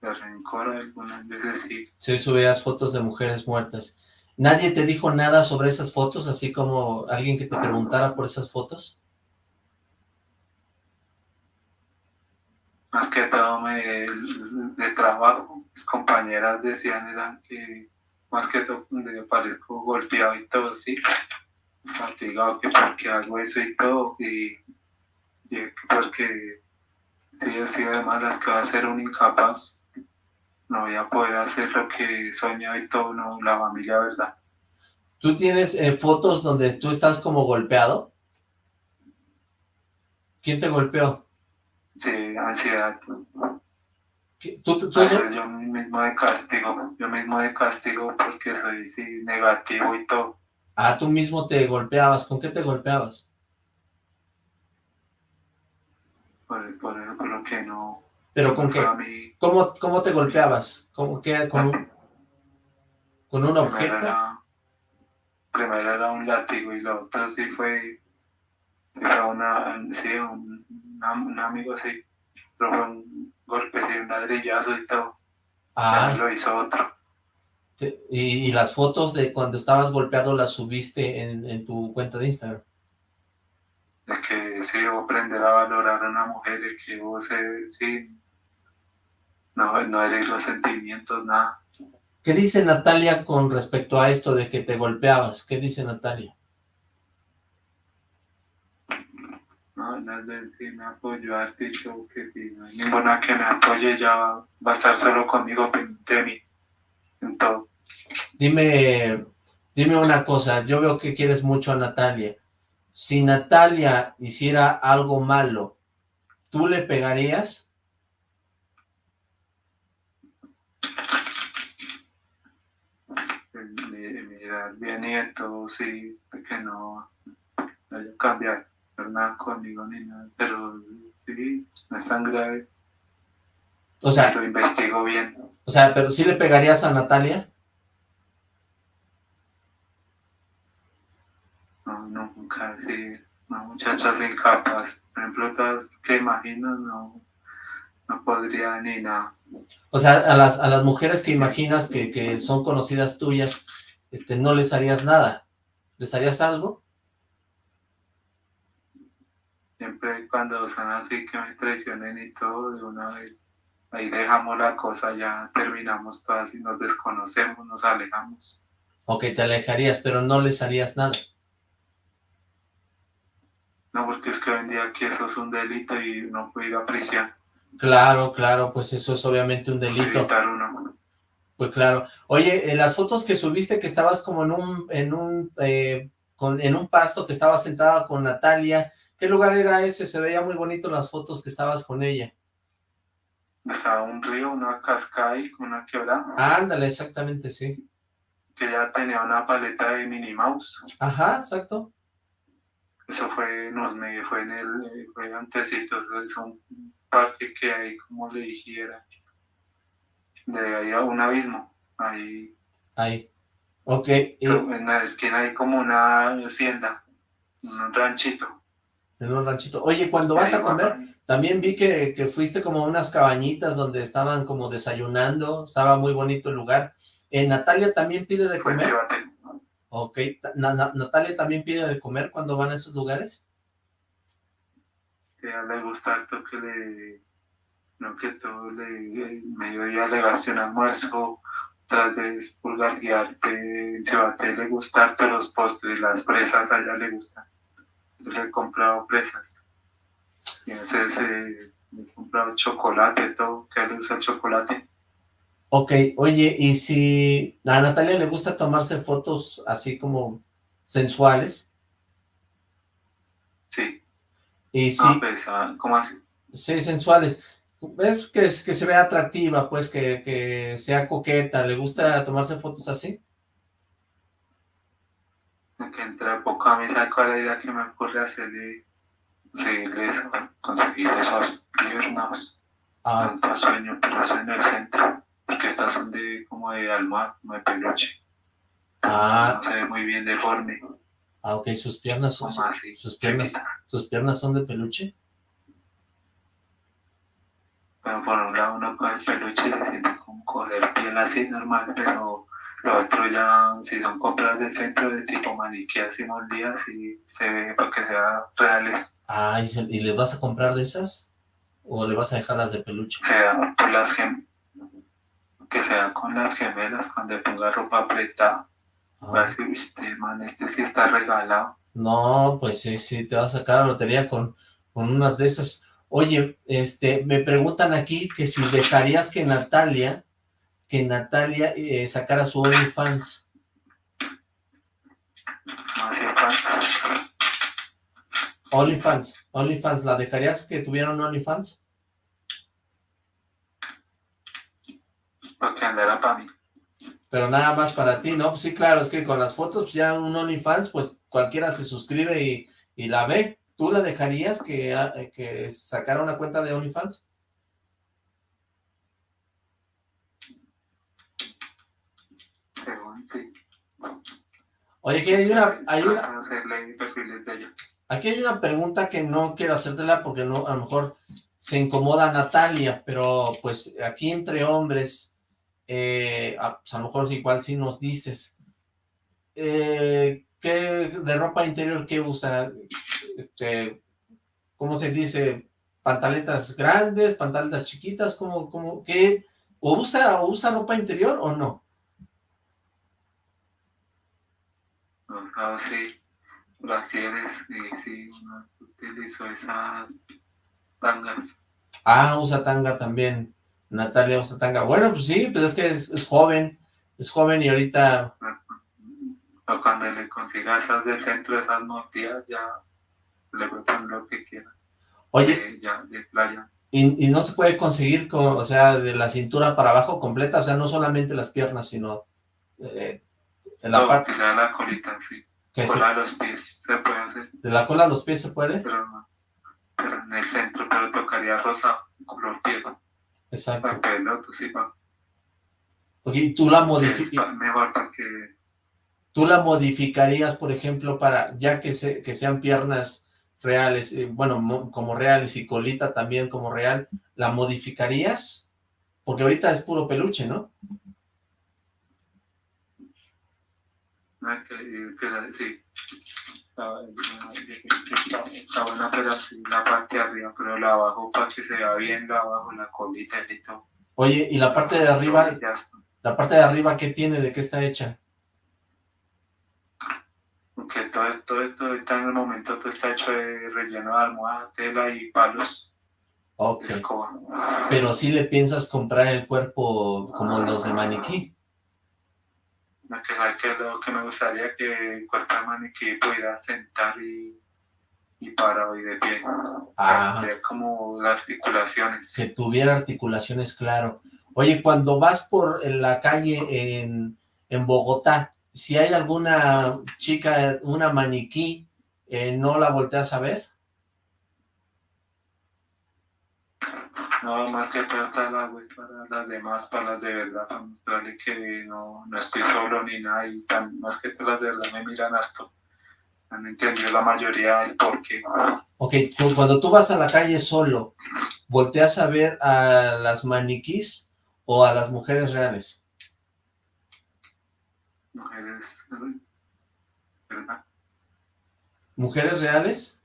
[SPEAKER 2] De rencor, algunas veces sí.
[SPEAKER 1] Sí, subías fotos de mujeres muertas. ¿Nadie te dijo nada sobre esas fotos, así como alguien que te preguntara por esas fotos?
[SPEAKER 2] Más que todo me, de trabajo, mis compañeras decían eran que más que todo me parezco golpeado y todo, sí, fatigado que porque hago eso y todo, y, porque sí, así además las que va a ser un incapaz no voy a poder hacer lo que soñado y todo, no, la familia, ¿verdad?
[SPEAKER 1] ¿Tú tienes eh, fotos donde tú estás como golpeado? ¿Quién te golpeó?
[SPEAKER 2] Sí, ansiedad.
[SPEAKER 1] ¿Tú, tú,
[SPEAKER 2] yo mismo de castigo, yo mismo de castigo porque soy sí, negativo y todo.
[SPEAKER 1] Ah, tú mismo te golpeabas, ¿con qué te golpeabas?
[SPEAKER 2] Por, por eso, por lo que no,
[SPEAKER 1] ¿Pero con qué? ¿Cómo, ¿Cómo te golpeabas? ¿Cómo, qué, con, un, ¿Con un objeto?
[SPEAKER 2] Primero era, un látigo y lo otro sí fue, sí fue una, sí, un, un, amigo sí, pero fue un golpe, sí, un ladrillazo y todo. Ah. lo hizo otro.
[SPEAKER 1] ¿Y, ¿Y, las fotos de cuando estabas golpeado las subiste en, en tu cuenta de Instagram?
[SPEAKER 2] De que sí, aprender a valorar a una mujer, de que vos, eh, sí, no, no herir los sentimientos, nada.
[SPEAKER 1] ¿Qué dice Natalia con respecto a esto de que te golpeabas? ¿Qué dice Natalia?
[SPEAKER 2] No, no sí me apoyó Artito, que si no hay ninguna que me apoye, ya va, a estar solo conmigo de mí, en todo.
[SPEAKER 1] Dime, dime una cosa, yo veo que quieres mucho a Natalia. Si Natalia hiciera algo malo, ¿tú le pegarías?
[SPEAKER 2] Mira, bien nieto, sí, que no, no cambiar nada conmigo ni nada, pero sí, no es tan grave.
[SPEAKER 1] O sea,
[SPEAKER 2] lo investigo bien.
[SPEAKER 1] O sea, pero ¿sí le pegarías a Natalia?
[SPEAKER 2] No, no, nunca, sí, no, muchachas incapaz. Por ejemplo, todas que imaginas, no, no podría ni nada.
[SPEAKER 1] O sea, a las, a las mujeres que imaginas que, que son conocidas tuyas, este, no les harías nada. ¿Les harías algo?
[SPEAKER 2] Siempre cuando son así que me traicionen y todo, de una vez, ahí dejamos la cosa, ya terminamos todas y nos desconocemos, nos alejamos.
[SPEAKER 1] Ok, te alejarías, pero no les harías nada.
[SPEAKER 2] No, porque es que hoy en día aquí eso es un delito y no puede ir a prisión.
[SPEAKER 1] Claro, claro, pues eso es obviamente un delito. Pues claro. Oye, en las fotos que subiste que estabas como en un, en un, eh, con, en un pasto, que estabas sentada con Natalia, ¿Qué lugar era ese? Se veía muy bonito las fotos que estabas con ella.
[SPEAKER 2] Estaba un río, una cascada y una quebrada.
[SPEAKER 1] ándale, exactamente, sí.
[SPEAKER 2] Que ya tenía una paleta de Minnie Mouse.
[SPEAKER 1] Ajá, exacto.
[SPEAKER 2] Eso fue, nos me fue en el, fue antesito, es un parque que hay, como le dijera, de ahí a un abismo, ahí.
[SPEAKER 1] Ahí, ok.
[SPEAKER 2] En la esquina hay como una hacienda, un ranchito
[SPEAKER 1] en un ranchito. Oye, cuando vas a comer, también vi que, que, fuiste como a unas cabañitas donde estaban como desayunando, estaba muy bonito el lugar. Eh, ¿Natalia también pide de comer? Ok, ¿Natalia también pide de comer cuando van a esos lugares?
[SPEAKER 2] Sí, a le gusta harto que le, no que todo le, mediodía le gaste un almuerzo, tras vez pulgar guiarte, se le gusta los postres, las presas, a ella le gustan le he comprado presas. Y entonces eh, he comprado chocolate, todo, que le gusta el chocolate.
[SPEAKER 1] Ok, oye, y si a Natalia le gusta tomarse fotos así como sensuales.
[SPEAKER 2] Sí.
[SPEAKER 1] Y si,
[SPEAKER 2] ah, pues, ah, ¿cómo así?
[SPEAKER 1] Sí, sensuales. ¿Ves que, que se vea atractiva, pues, que, que sea coqueta? ¿Le gusta tomarse fotos así?
[SPEAKER 2] que entra poco a mí, ¿sabes cuál la idea que me ocurre hacerle? Seguirles, conseguir esos piernas. Ah. Tanto sueño, pero en el centro, porque estas son de como de almohada, como de peluche.
[SPEAKER 1] Ah.
[SPEAKER 2] se ve muy bien deforme.
[SPEAKER 1] Ah, ok, sus piernas son, sus piernas, sus piernas son de peluche.
[SPEAKER 2] Bueno, por un lado uno con el peluche se siente como coger piel así normal, pero lo otro ya, si son compras del centro de tipo maniquí así moldidas y se ve para que sean reales.
[SPEAKER 1] Ah, ¿y, le vas a comprar de esas? ¿O le vas a dejar las de peluche?
[SPEAKER 2] Sea por las gem que sea con las gemelas cuando ponga ropa apretada. Ah. Así, este man, este sí está regalado.
[SPEAKER 1] No, pues sí, sí, te vas a sacar la lotería con, con unas de esas. Oye, este, me preguntan aquí que si dejarías que Natalia que Natalia eh, sacara su OnlyFans. OnlyFans, OnlyFans, ¿la dejarías que tuviera un OnlyFans?
[SPEAKER 2] Porque andará para mí.
[SPEAKER 1] Pero nada más para ti, ¿no? Pues sí, claro, es que con las fotos, pues ya un OnlyFans, pues cualquiera se suscribe y, y la ve. ¿Tú la dejarías que, ah, que sacara una cuenta de OnlyFans? Oye, aquí hay una, hay una, aquí hay una pregunta que no quiero hacértela porque no, a lo mejor se incomoda Natalia, pero pues aquí entre hombres, eh, a, pues, a, lo mejor igual si nos dices, eh, ¿qué de ropa interior qué usa? Este, ¿cómo se dice? ¿Pantaletas grandes, pantaletas chiquitas? ¿Cómo, cómo, qué? ¿O usa, o usa ropa interior o no?
[SPEAKER 2] Ah, sí. brasieres y sí, no utilizo esas tangas.
[SPEAKER 1] Ah, usa tanga también. Natalia usa tanga. Bueno, pues sí, pues es que es, joven, es joven y ahorita...
[SPEAKER 2] O cuando le consigas esas del centro, esas mortillas, ya le voy a lo que quiera.
[SPEAKER 1] Oye,
[SPEAKER 2] ya, de playa.
[SPEAKER 1] Y, y, no se puede conseguir, con, o sea, de la cintura para abajo completa, o sea, no solamente las piernas, sino eh,
[SPEAKER 2] en la parte... que sea la colita, sí. Cola a los pies se puede hacer.
[SPEAKER 1] ¿De la cola a los pies se puede?
[SPEAKER 2] Pero, pero en el centro, pero tocaría rosa, color piel.
[SPEAKER 1] Exacto.
[SPEAKER 2] Para el otro, sí, para...
[SPEAKER 1] Oye, tú la modificas...
[SPEAKER 2] Mejor para que...
[SPEAKER 1] ¿Tú la modificarías, por ejemplo, para, ya que, se, que sean piernas reales, eh, bueno, como reales y colita también como real, ¿la modificarías? Porque ahorita es puro peluche, ¿no?
[SPEAKER 2] que, que, sí, está, buena, pero sí, la parte de arriba, pero la abajo para que se vea bien, la abajo, la colita y todo.
[SPEAKER 1] Oye, ¿y la parte de arriba, la parte de arriba qué tiene, de qué está hecha?
[SPEAKER 2] Que todo, todo esto está en el momento, todo está hecho de relleno de almohada, tela y palos.
[SPEAKER 1] Ok. Pero si le piensas comprar el cuerpo como los de maniquí
[SPEAKER 2] que lo que me gustaría que el cuerpo de maniquí pudiera sentar y, y parado y de pie. Ah. como las articulaciones.
[SPEAKER 1] Que tuviera articulaciones, claro. Oye, cuando vas por la calle en, en Bogotá, si hay alguna chica, una maniquí, eh, ¿no la volteas a ver?
[SPEAKER 2] No, más que todo está la web para las demás, para las de verdad, para mostrarle que no, no estoy solo ni nada, y tan, más que todas las de verdad me miran harto. Han entendido la mayoría del por qué.
[SPEAKER 1] Ok, cuando tú vas a la calle solo, ¿volteas a ver a las maniquís o a las mujeres reales?
[SPEAKER 2] Mujeres, ¿verdad?
[SPEAKER 1] ¿Mujeres reales?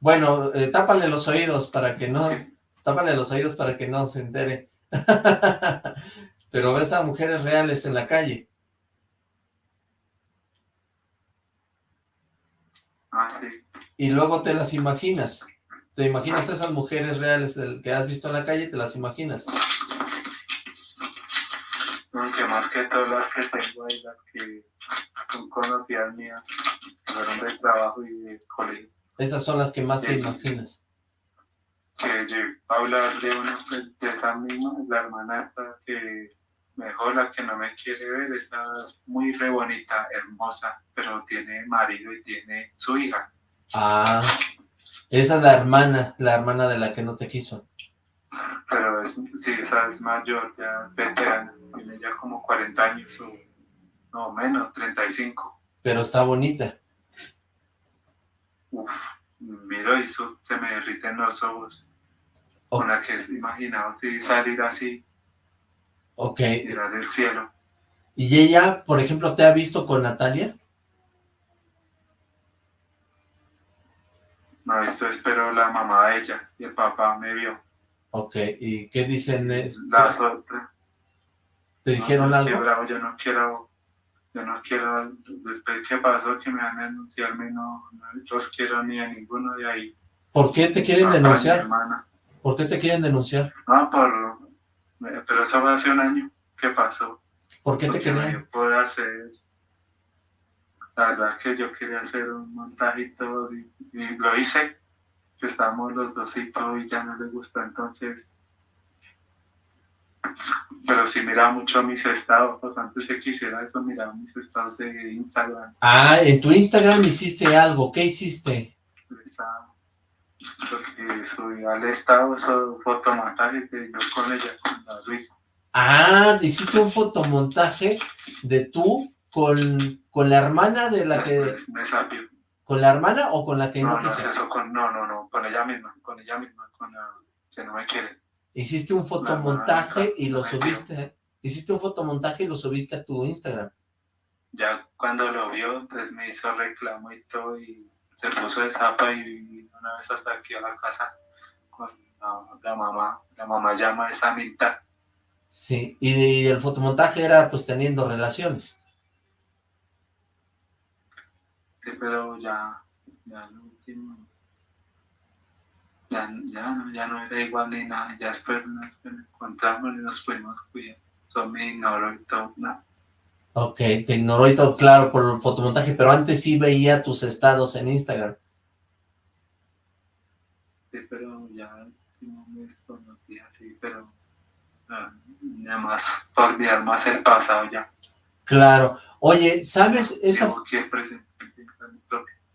[SPEAKER 1] Bueno, eh, tápale los oídos para que no... Tápale los oídos para que no se entere. Pero ves a mujeres reales en la calle.
[SPEAKER 2] Ah,
[SPEAKER 1] y luego te las imaginas. Te imaginas a esas mujeres reales que has visto en la calle, te las imaginas.
[SPEAKER 2] Aunque más que todas las que tengo ahí, las que son conocidas mías, fueron de trabajo y de colegio.
[SPEAKER 1] Esas son las que más te imaginas.
[SPEAKER 2] Que yo hablar de una princesa misma, la hermana esta que mejor la que no me quiere ver, es muy re bonita, hermosa, pero tiene marido y tiene su hija.
[SPEAKER 1] Ah, esa es la hermana, la hermana de la que no te quiso.
[SPEAKER 2] Pero es, sí, esa es mayor, ya veterana, tiene ya como 40 años o no menos, 35.
[SPEAKER 1] Pero está bonita.
[SPEAKER 2] Uf, miro y eso se me derriten los ojos. Con la que he imaginado si salir así.
[SPEAKER 1] Ok.
[SPEAKER 2] Mirar el cielo.
[SPEAKER 1] ¿Y ella, por ejemplo, te ha visto con Natalia?
[SPEAKER 2] No, esto espero la mamá de ella y el papá me vio.
[SPEAKER 1] Ok, ¿y qué dicen?
[SPEAKER 2] La sorpresa.
[SPEAKER 1] ¿Te dijeron algo?
[SPEAKER 2] Sí, bravo, yo no quiero yo no quiero, después que pasó que me van a denunciarme, no, no los quiero ni a ninguno de ahí.
[SPEAKER 1] ¿Por qué te quieren denunciar? ¿Por qué te quieren denunciar?
[SPEAKER 2] No, por, pero eso fue hace un año. ¿Qué pasó?
[SPEAKER 1] ¿Por qué te quieren?
[SPEAKER 2] Yo hacer, la verdad que yo quería hacer un montaje y y, lo hice, que estábamos los dos y todo, y ya no le gustó, entonces pero si miraba mucho mis estados, pues antes de que hiciera eso, miraba mis estados de Instagram.
[SPEAKER 1] Ah, en tu Instagram hiciste algo, ¿qué hiciste?
[SPEAKER 2] Porque subí al estado esos fotomontajes de yo con ella, con la Luisa.
[SPEAKER 1] Ah, hiciste un fotomontaje de tú con, con la hermana de la que...
[SPEAKER 2] Me.
[SPEAKER 1] ¿Con la hermana o con la que
[SPEAKER 2] no, no No, eso con, no, no, no, con ella misma, con ella misma, con la que no me quiere.
[SPEAKER 1] Hiciste un fotomontaje y lo subiste, hiciste un fotomontaje y lo subiste a tu Instagram.
[SPEAKER 2] Ya cuando lo vio, pues me hizo reclamo y todo y se puso de zapa y una vez hasta aquí a la casa con la, mamá, la mamá llama a esa mitad
[SPEAKER 1] Sí, y el fotomontaje era pues teniendo relaciones.
[SPEAKER 2] Sí, pero ya, ya lo último, ya, ya, ya no era igual ni nada, ya después nos encontramos y nos fuimos cuidar, eso me ignoró y todo, nada.
[SPEAKER 1] Ok, te ignoró y todo, claro, por el fotomontaje, pero antes sí veía tus estados en Instagram.
[SPEAKER 2] Sí, pero ya no me desconocía, sí, pero ah, nada más por olvidar más el pasado ya.
[SPEAKER 1] Claro. Oye, ¿sabes esa,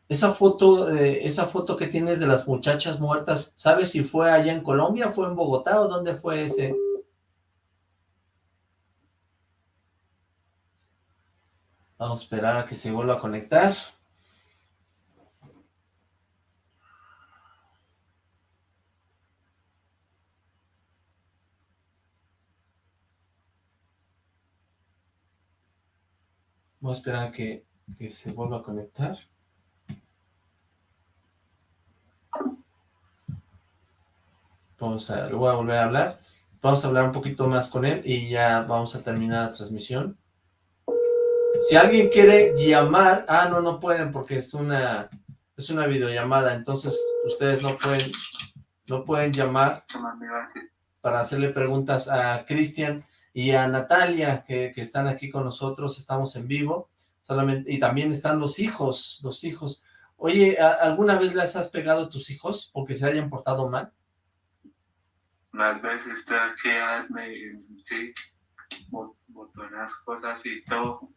[SPEAKER 1] esa foto eh, esa foto que tienes de las muchachas muertas, ¿sabes si fue allá en Colombia, fue en Bogotá o dónde fue ese? Vamos a esperar a que se vuelva a conectar. Vamos a esperar a que, que se vuelva a conectar. Vamos a, voy a volver a hablar. Vamos a hablar un poquito más con él y ya vamos a terminar la transmisión. Si alguien quiere llamar, ah, no, no pueden porque es una, es una videollamada, entonces ustedes no pueden, no pueden llamar para hacerle preguntas a Cristian y a Natalia, que, que, están aquí con nosotros, estamos en vivo, solamente y también están los hijos, los hijos. Oye, ¿alguna vez les has pegado a tus hijos porque se hayan portado mal?
[SPEAKER 2] Unas veces que me, sí, botonas cosas y todo,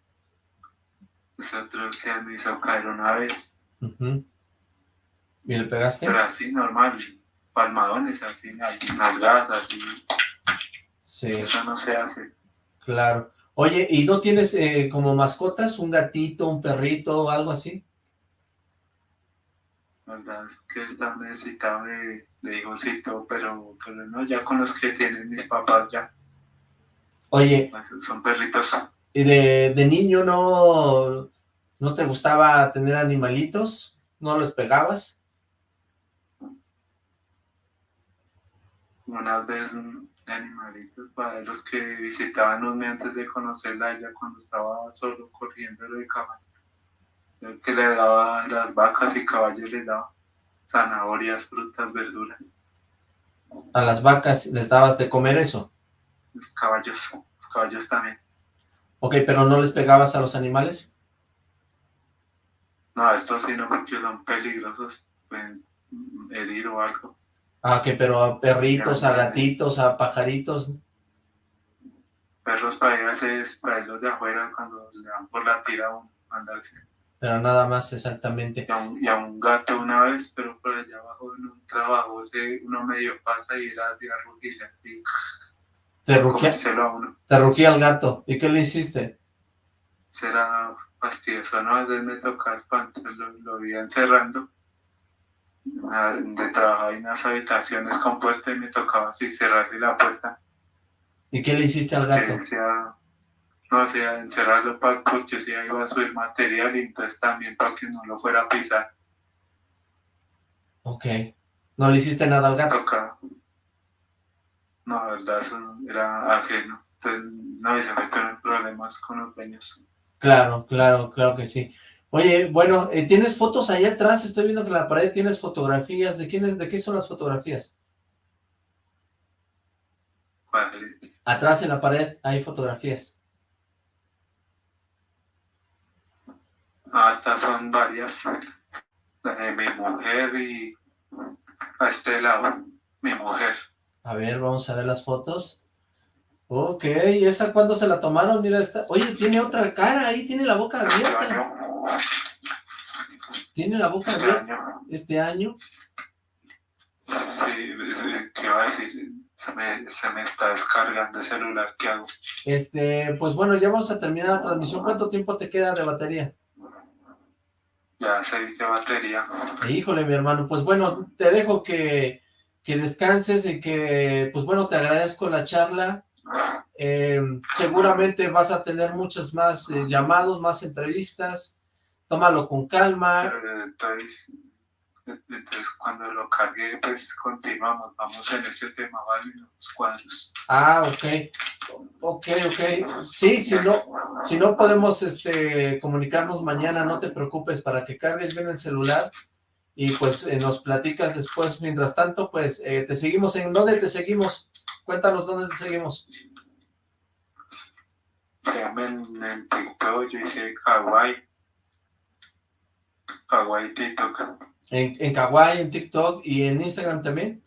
[SPEAKER 2] otro que me hizo caer una vez.
[SPEAKER 1] ¿Y le pegaste?
[SPEAKER 2] Pero así, normal, palmadones, así, nalgadas, así. Sí. Eso no se hace.
[SPEAKER 1] Claro. Oye, ¿y no tienes eh, como mascotas, un gatito, un perrito o algo así?
[SPEAKER 2] La verdad es que está necesitado de, de hijosito, pero, pero no, ya con los que tienen mis papás ya.
[SPEAKER 1] Oye.
[SPEAKER 2] Son perritos
[SPEAKER 1] ¿Y de, de niño no, no te gustaba tener animalitos? ¿No los pegabas?
[SPEAKER 2] Una vez animalitos para los que visitaban un antes de conocerla ella cuando estaba solo corriendo de caballo. El que le daba las vacas y caballos les daba zanahorias, frutas, verduras.
[SPEAKER 1] ¿A las vacas les dabas de comer eso?
[SPEAKER 2] Los caballos, los caballos también.
[SPEAKER 1] Ok, pero ¿no les pegabas a los animales?
[SPEAKER 2] No, estos sí no, porque son peligrosos, pueden herir o algo.
[SPEAKER 1] Ah, que pero a perritos, a gatitos, a pajaritos.
[SPEAKER 2] Perros para irse, para los de afuera cuando le dan por la tira a mandarse.
[SPEAKER 1] Pero nada más exactamente.
[SPEAKER 2] Y a, un, gato una vez, pero por allá abajo en un trabajo, uno medio pasa y era de arrugilla, así.
[SPEAKER 1] Te rugía, te rugía el gato. ¿Y qué le hiciste?
[SPEAKER 2] Será fastidioso, ¿no? A veces me tocaba espantar, lo, lo iba encerrando. De trabajar en las habitaciones con puerta y me tocaba así cerrarle la puerta.
[SPEAKER 1] ¿Y qué le hiciste al gato?
[SPEAKER 2] Decía, no, sea, encerrarlo para que si iba a subir material y entonces también para que no lo fuera a pisar.
[SPEAKER 1] Ok. ¿No le hiciste nada al gato?
[SPEAKER 2] No, la verdad, eso era ajeno. Entonces, no, y se metieron problemas con los dueños.
[SPEAKER 1] Claro, claro, claro que sí. Oye, bueno, eh, ¿tienes fotos ahí atrás? Estoy viendo que en la pared tienes fotografías. ¿De quién, de qué son las fotografías?
[SPEAKER 2] Vale.
[SPEAKER 1] Atrás en la pared hay fotografías.
[SPEAKER 2] Ah, estas son varias. de mi mujer y a este lado, mi mujer.
[SPEAKER 1] A ver, vamos a ver las fotos. Ok, ¿esa cuándo se la tomaron? Mira esta. Oye, tiene otra cara ahí, tiene la boca abierta. Tiene la boca este abierta. Este año.
[SPEAKER 2] Sí, ¿qué va a decir? Se me, se me, está descargando el celular, ¿qué hago?
[SPEAKER 1] Este, pues bueno, ya vamos a terminar la transmisión. ¿Cuánto tiempo te queda de batería?
[SPEAKER 2] Ya seis de batería.
[SPEAKER 1] Híjole, mi hermano, pues bueno, te dejo que que descanses y que, pues bueno, te agradezco la charla. Eh, seguramente vas a tener muchos más eh, llamados, más entrevistas. Tómalo con calma.
[SPEAKER 2] Entonces, Entonces, cuando lo cargue, pues continuamos, vamos en este tema, ¿vale? Los cuadros.
[SPEAKER 1] Ah, ok. Ok, ok. Sí, si no, si no podemos este, comunicarnos mañana, no te preocupes, para que cargues bien el celular y pues eh, nos platicas después. Mientras tanto, pues eh, te seguimos. ¿En dónde te seguimos? Cuéntanos dónde te seguimos.
[SPEAKER 2] En, en TikTok, yo hice Kawaii. Kawaii TikTok.
[SPEAKER 1] En, en Kawaii, en TikTok y en Instagram también.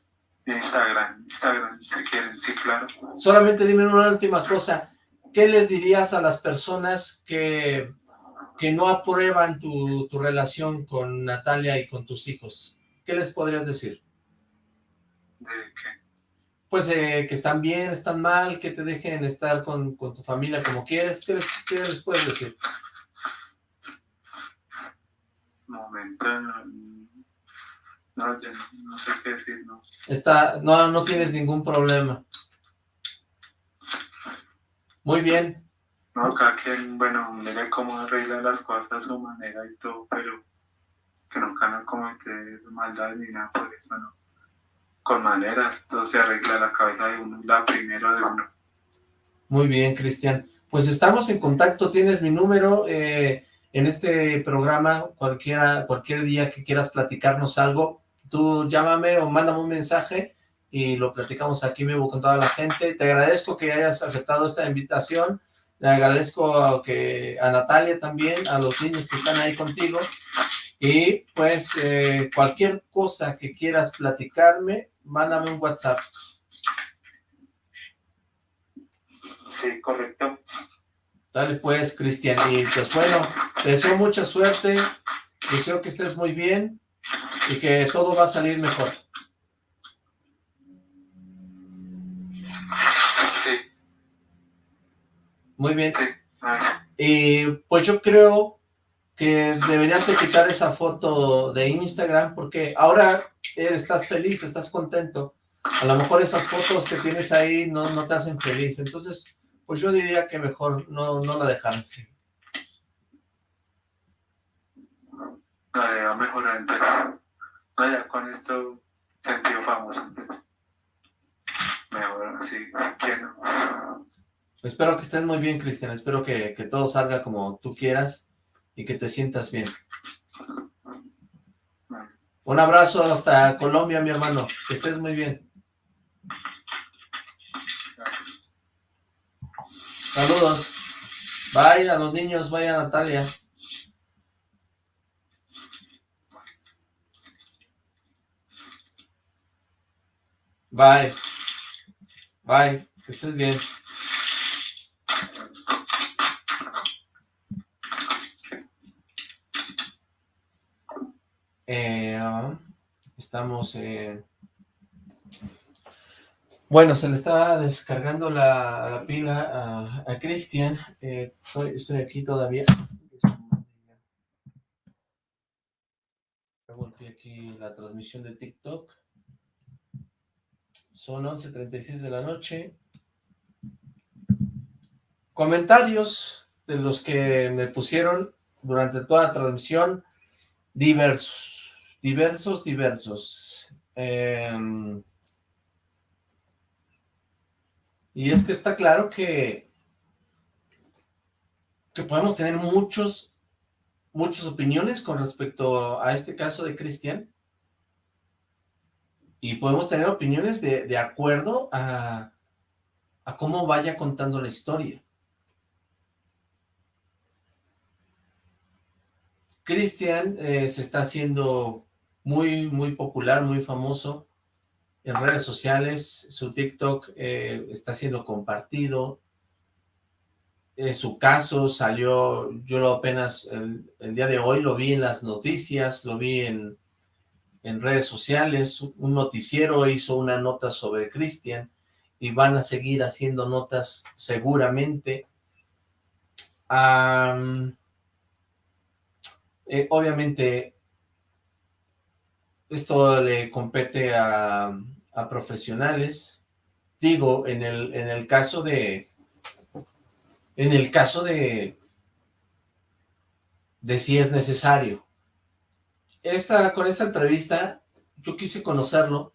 [SPEAKER 2] Instagram, Instagram, si quieren, sí, claro.
[SPEAKER 1] Solamente dime una última cosa. ¿Qué les dirías a las personas que, que no aprueban tu, tu relación con Natalia y con tus hijos? ¿Qué les podrías decir?
[SPEAKER 2] ¿De qué?
[SPEAKER 1] Pues eh, que están bien, están mal, que te dejen estar con, con tu familia como quieres. ¿Qué les, qué les puedes decir?
[SPEAKER 2] Momento, no, yo no, sé qué decir, no.
[SPEAKER 1] Está, no, no tienes ningún problema. Muy bien.
[SPEAKER 2] No, cada quien, bueno, mire cómo arregla las cosas a su manera y todo, pero que nunca no comete maldad ni nada por eso, ¿no? Con maneras, todo se arregla la cabeza de uno, la primera de uno.
[SPEAKER 1] Muy bien, Cristian. Pues estamos en contacto, tienes mi número, eh, en este programa, cualquiera, cualquier día que quieras platicarnos algo, tú llámame o mándame un mensaje y lo platicamos aquí vivo con toda la gente. Te agradezco que hayas aceptado esta invitación, le agradezco a, que, a Natalia también, a los niños que están ahí contigo, y pues eh, cualquier cosa que quieras platicarme, mándame un WhatsApp.
[SPEAKER 2] Sí, correcto.
[SPEAKER 1] Dale pues, Cristian, y pues bueno, te deseo mucha suerte, deseo que estés muy bien, y que todo va a salir mejor.
[SPEAKER 2] Sí.
[SPEAKER 1] Muy bien. Y pues yo creo que deberías de quitar esa foto de Instagram porque ahora estás feliz, estás contento. A lo mejor esas fotos que tienes ahí no, no te hacen feliz. Entonces, pues yo diría que mejor no, no la dejaran.
[SPEAKER 2] Va a mejorar entonces. Vaya, con esto sentido famoso. Mejor, sí, quiero.
[SPEAKER 1] Espero que estés muy bien, Cristian. Espero que, que todo salga como tú quieras y que te sientas bien. Un abrazo hasta Colombia, mi hermano. Que estés muy bien. Saludos. Bye a los niños, vaya Natalia. Bye. Bye. Que estés bien. Eh, estamos... Eh... Bueno, se le está descargando la, la pila a, a Cristian. Eh, estoy, aquí todavía. Volví aquí la transmisión de TikTok. Son 11.36 de la noche. Comentarios de los que me pusieron durante toda la transmisión, diversos, diversos, diversos. Em, y es que está claro que, que podemos tener muchos, muchas opiniones con respecto a este caso de Cristian, y podemos tener opiniones de, de acuerdo a, a, cómo vaya contando la historia. Cristian eh, se está haciendo muy, muy popular, muy famoso en redes sociales, su TikTok eh, está siendo compartido, eh, su caso salió, yo lo apenas el, el día de hoy lo vi en las noticias, lo vi en, en redes sociales, un noticiero hizo una nota sobre Cristian y van a seguir haciendo notas seguramente. Eh, obviamente esto le compete a, a, profesionales, digo, en el, en el caso de, en el caso de, de si es necesario, esta, con esta entrevista, yo quise conocerlo,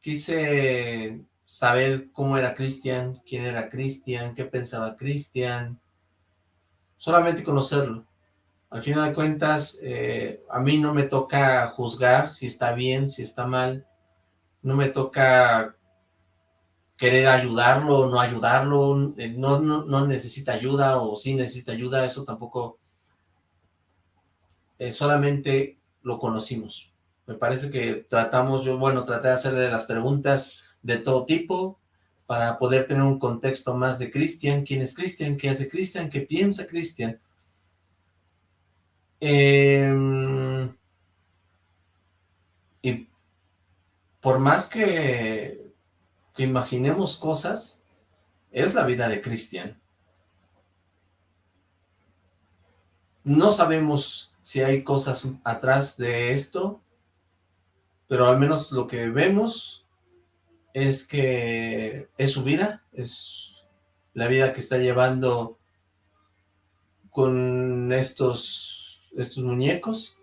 [SPEAKER 1] quise saber cómo era Cristian, quién era Cristian, qué pensaba Cristian, solamente conocerlo. Al final de cuentas, eh, a mí no me toca juzgar si está bien, si está mal, no me toca querer ayudarlo o no ayudarlo, eh, no, no, necesita ayuda o sí necesita ayuda, eso tampoco, eh, solamente lo conocimos. Me parece que tratamos, yo bueno, traté de hacerle las preguntas de todo tipo para poder tener un contexto más de Cristian, quién es Cristian, qué hace Cristian, qué piensa Cristian. Em, y por más que que imaginemos cosas, es la vida de Cristian. No sabemos si hay cosas atrás de esto, pero al menos lo que vemos es que es su vida, es la vida que está llevando con estos, estos muñecos,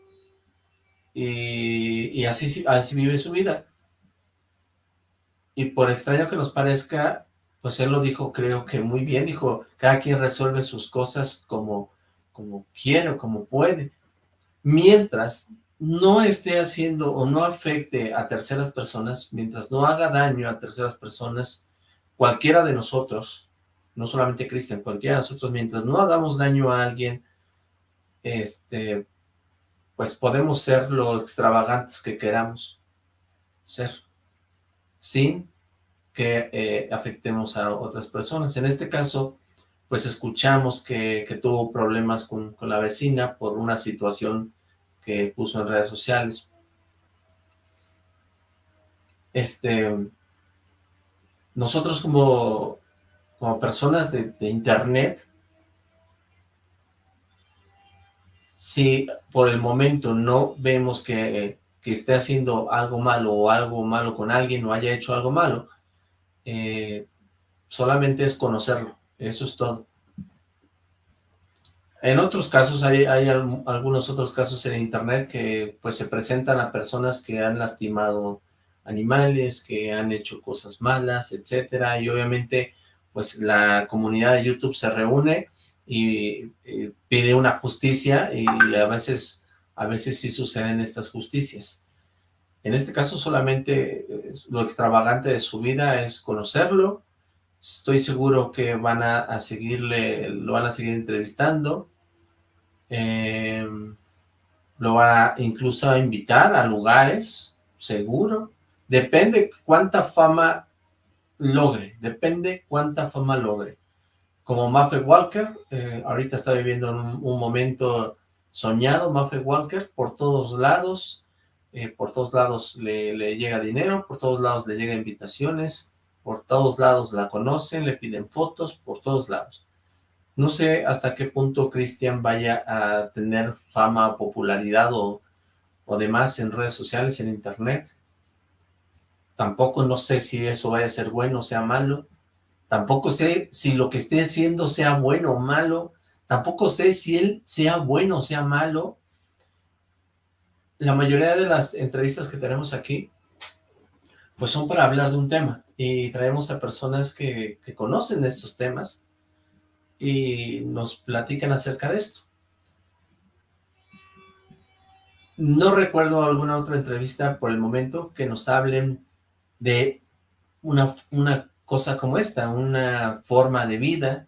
[SPEAKER 1] y, así, así vive su vida. Y por extraño que nos parezca, pues él lo dijo creo que muy bien, dijo, cada quien resuelve sus cosas como, como quiere o como puede, mientras no esté haciendo o no afecte a terceras personas, mientras no haga daño a terceras personas, cualquiera de nosotros, no solamente Cristian, cualquiera de nosotros, mientras no hagamos daño a alguien, este, pues podemos ser lo extravagantes que queramos ser sin que eh, afectemos a otras personas. En este caso, pues escuchamos que, tuvo problemas con, la vecina por una situación que puso en redes sociales. Este, nosotros como, como personas de, de internet, si por el momento no vemos que que esté haciendo algo malo o algo malo con alguien o haya hecho algo malo, eh, solamente es conocerlo, eso es todo. En otros casos, hay, algunos otros casos en internet que pues se presentan a personas que han lastimado animales, que han hecho cosas malas, etcétera, y obviamente pues la comunidad de YouTube se reúne y, y pide una justicia y a veces a veces sí suceden estas justicias. En este caso solamente eh, lo extravagante de su vida es conocerlo. Estoy seguro que van a, seguirle, lo van a seguir entrevistando. Em, lo van a incluso a invitar a lugares, seguro. Depende cuánta fama logre, depende cuánta fama logre. Como Maffe Walker, eh, ahorita está viviendo un, un momento soñado Maffe Walker, por todos lados, eh, por todos lados le, llega dinero, por todos lados le llegan invitaciones, por todos lados la conocen, le piden fotos, por todos lados. No sé hasta qué punto Cristian vaya a tener fama, popularidad o, o demás en redes sociales, en internet. Tampoco no sé si eso vaya a ser bueno o sea malo. Tampoco sé si lo que esté haciendo sea bueno o malo. Tampoco sé si él sea bueno o sea malo. La mayoría de las entrevistas que tenemos aquí, pues son para hablar de un tema. Y traemos a personas que, conocen estos temas y nos platican acerca de esto. No recuerdo alguna otra entrevista por el momento que nos hablen de una, una cosa como esta, una forma de vida,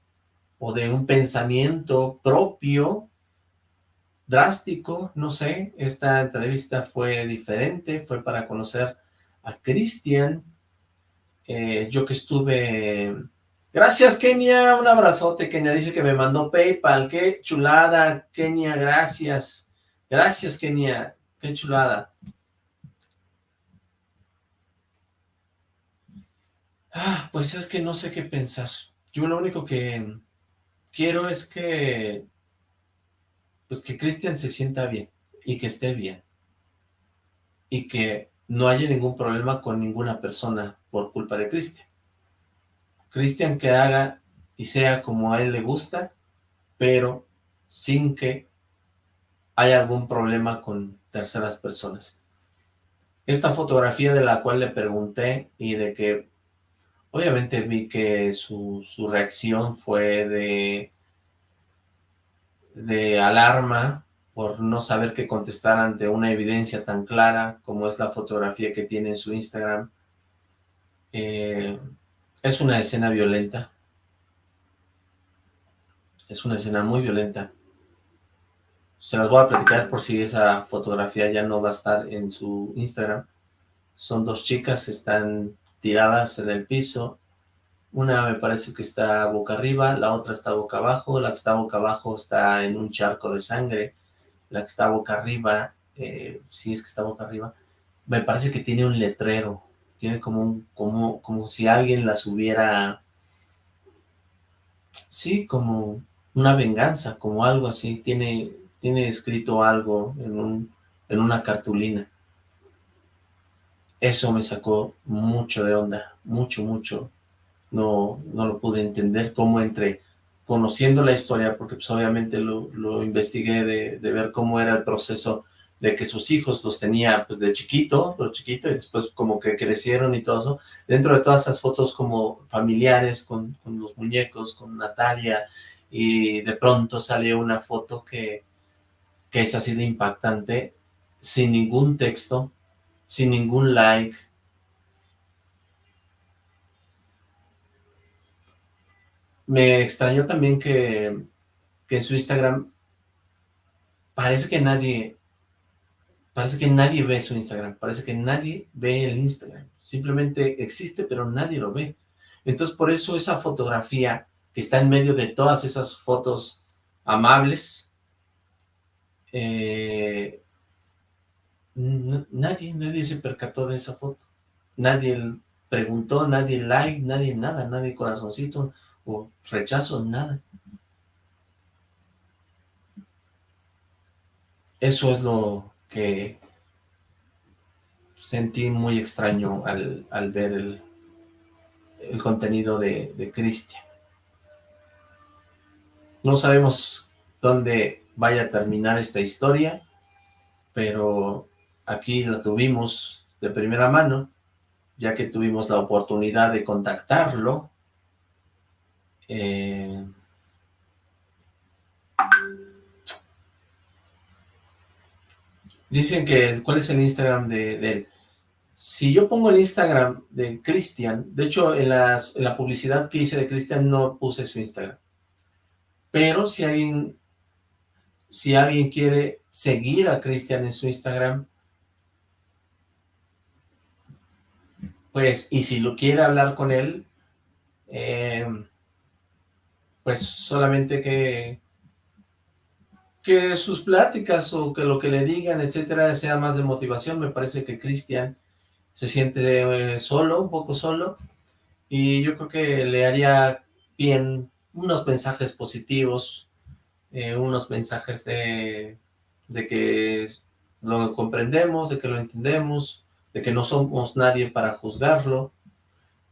[SPEAKER 1] o de un pensamiento propio, drástico, no sé, esta entrevista fue diferente, fue para conocer a Cristian, eh, yo que estuve... Gracias, Kenia, un abrazote, Kenia dice que me mandó Paypal, qué chulada, Kenia, gracias, gracias, Kenia, qué chulada. Ah, pues es que no sé qué pensar, yo lo único que quiero es que, pues que Cristian se sienta bien y que esté bien y que no haya ningún problema con ninguna persona por culpa de Cristian. Cristian que haga y sea como a él le gusta, pero sin que haya algún problema con terceras personas. Esta fotografía de la cual le pregunté y de que obviamente vi que su, su reacción fue de, de alarma por no saber qué contestar ante una evidencia tan clara como es la fotografía que tiene en su Instagram. Eh, es una escena violenta. Es una escena muy violenta. Se las voy a platicar por si esa fotografía ya no va a estar en su Instagram. Son dos chicas que están tiradas en el piso. Una me parece que está boca arriba, la otra está boca abajo. La que está boca abajo está en un charco de sangre. La que está boca arriba, eh, si es que está boca arriba, me parece que tiene un letrero. Tiene como como, como si alguien las hubiera... Sí, como una venganza, como algo así. Tiene tiene escrito algo en, un, en una cartulina. Eso me sacó mucho de onda, mucho, mucho. No, no lo pude entender cómo entre conociendo la historia, porque pues obviamente lo, lo investigué de, de, ver cómo era el proceso de que sus hijos los tenía pues de chiquito, los chiquitos, y después como que crecieron y todo eso. Dentro de todas esas fotos como familiares, con, los muñecos, con Natalia, y de pronto salió una foto que que es así de impactante, sin ningún texto, sin ningún like. Me extrañó también que, que en su Instagram parece que nadie, parece que nadie ve su Instagram, parece que nadie ve el Instagram, simplemente existe pero nadie lo ve. Entonces por eso esa fotografía que está en medio de todas esas fotos amables, eh, nadie, nadie se percató de esa foto. Nadie preguntó, nadie like, nadie nada, nadie corazoncito o rechazo, nada. Eso es lo que sentí muy extraño al, ver el, el contenido de, de Cristian. No sabemos dónde vaya a terminar esta historia, pero aquí la tuvimos de primera mano, ya que tuvimos la oportunidad de contactarlo. Eh, dicen que, ¿cuál es el Instagram de, él? Si yo pongo el Instagram de Cristian, de hecho en, la publicidad que hice de Cristian no puse su Instagram, pero si alguien si alguien quiere seguir a Cristian en su Instagram, pues, y si lo quiere hablar con él, eh, pues solamente que, que sus pláticas o que lo que le digan, etcétera, sea más de motivación. Me parece que Cristian se siente eh, solo, un poco solo, y yo creo que le haría bien unos mensajes positivos, eh, unos mensajes de, de que lo comprendemos, de que lo entendemos, de que no somos nadie para juzgarlo.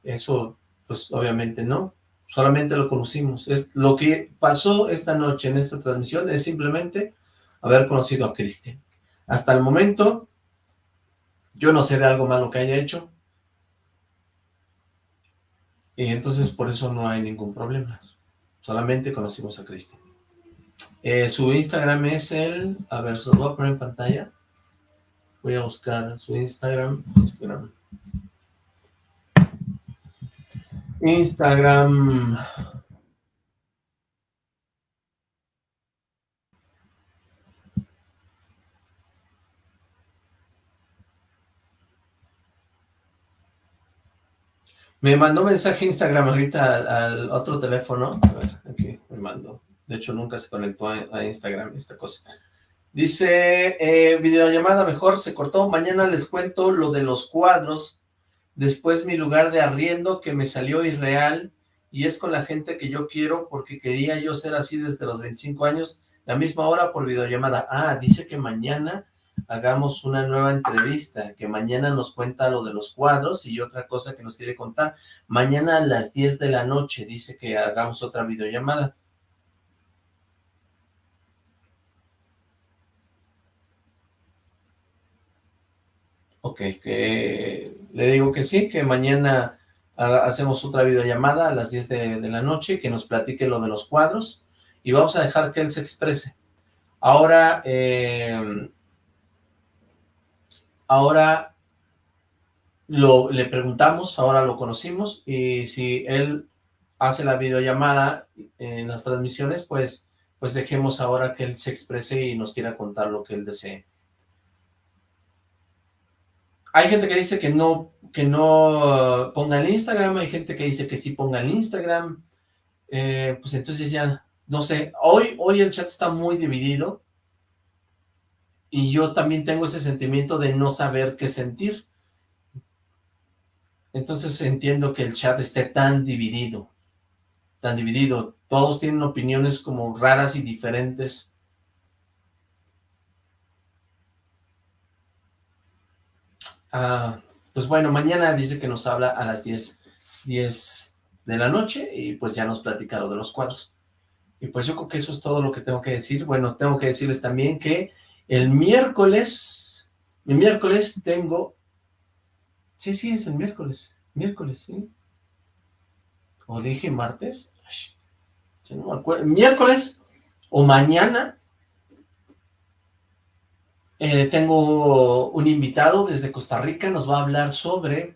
[SPEAKER 1] Eso, pues obviamente no, solamente lo conocimos. Es Lo que pasó esta noche en esta transmisión es simplemente haber conocido a Cristian. Hasta el momento, yo no sé de algo malo que haya hecho, y entonces por eso no hay ningún problema. Solamente conocimos a Cristian. Eh, su Instagram es el... A ver, se lo voy a poner en pantalla. Voy a buscar su Instagram. Instagram. Instagram. Me mandó mensaje Instagram ahorita al, otro teléfono. A ver, aquí me mandó. De hecho, nunca se conectó a, Instagram esta cosa. Dice, eh, videollamada mejor, se cortó. Mañana les cuento lo de los cuadros. Después mi lugar de arriendo que me salió irreal. Y es con la gente que yo quiero porque quería yo ser así desde los 25 años. La misma hora por videollamada. Ah, dice que mañana hagamos una nueva entrevista, que mañana nos cuenta lo de los cuadros y otra cosa que nos quiere contar. Mañana a las 10 de la noche dice que hagamos otra videollamada. Ok, que le digo que sí, que mañana hacemos otra videollamada a las 10 de, la noche, que nos platique lo de los cuadros, y vamos a dejar que él se exprese. Ahora, eh, ahora lo, le preguntamos, ahora lo conocimos, y si él hace la videollamada en las transmisiones, pues, pues dejemos ahora que él se exprese y nos quiera contar lo que él desee. Hay gente que dice que no, que no ponga el Instagram, hay gente que dice que sí ponga el Instagram, eh, pues entonces ya, no sé, hoy, hoy el chat está muy dividido, y yo también tengo ese sentimiento de no saber qué sentir. Entonces entiendo que el chat esté tan dividido, tan dividido. Todos tienen opiniones como raras y diferentes. Ah, pues bueno, mañana dice que nos habla a las 10, 10 de la noche y pues ya nos platica lo de los cuadros. Y pues yo creo que eso es todo lo que tengo que decir. Bueno, tengo que decirles también que el miércoles, el miércoles tengo, sí, sí, es el miércoles, miércoles, sí. O dije martes, no me acuerdo, miércoles o mañana eh, tengo un invitado desde Costa Rica, nos va a hablar sobre...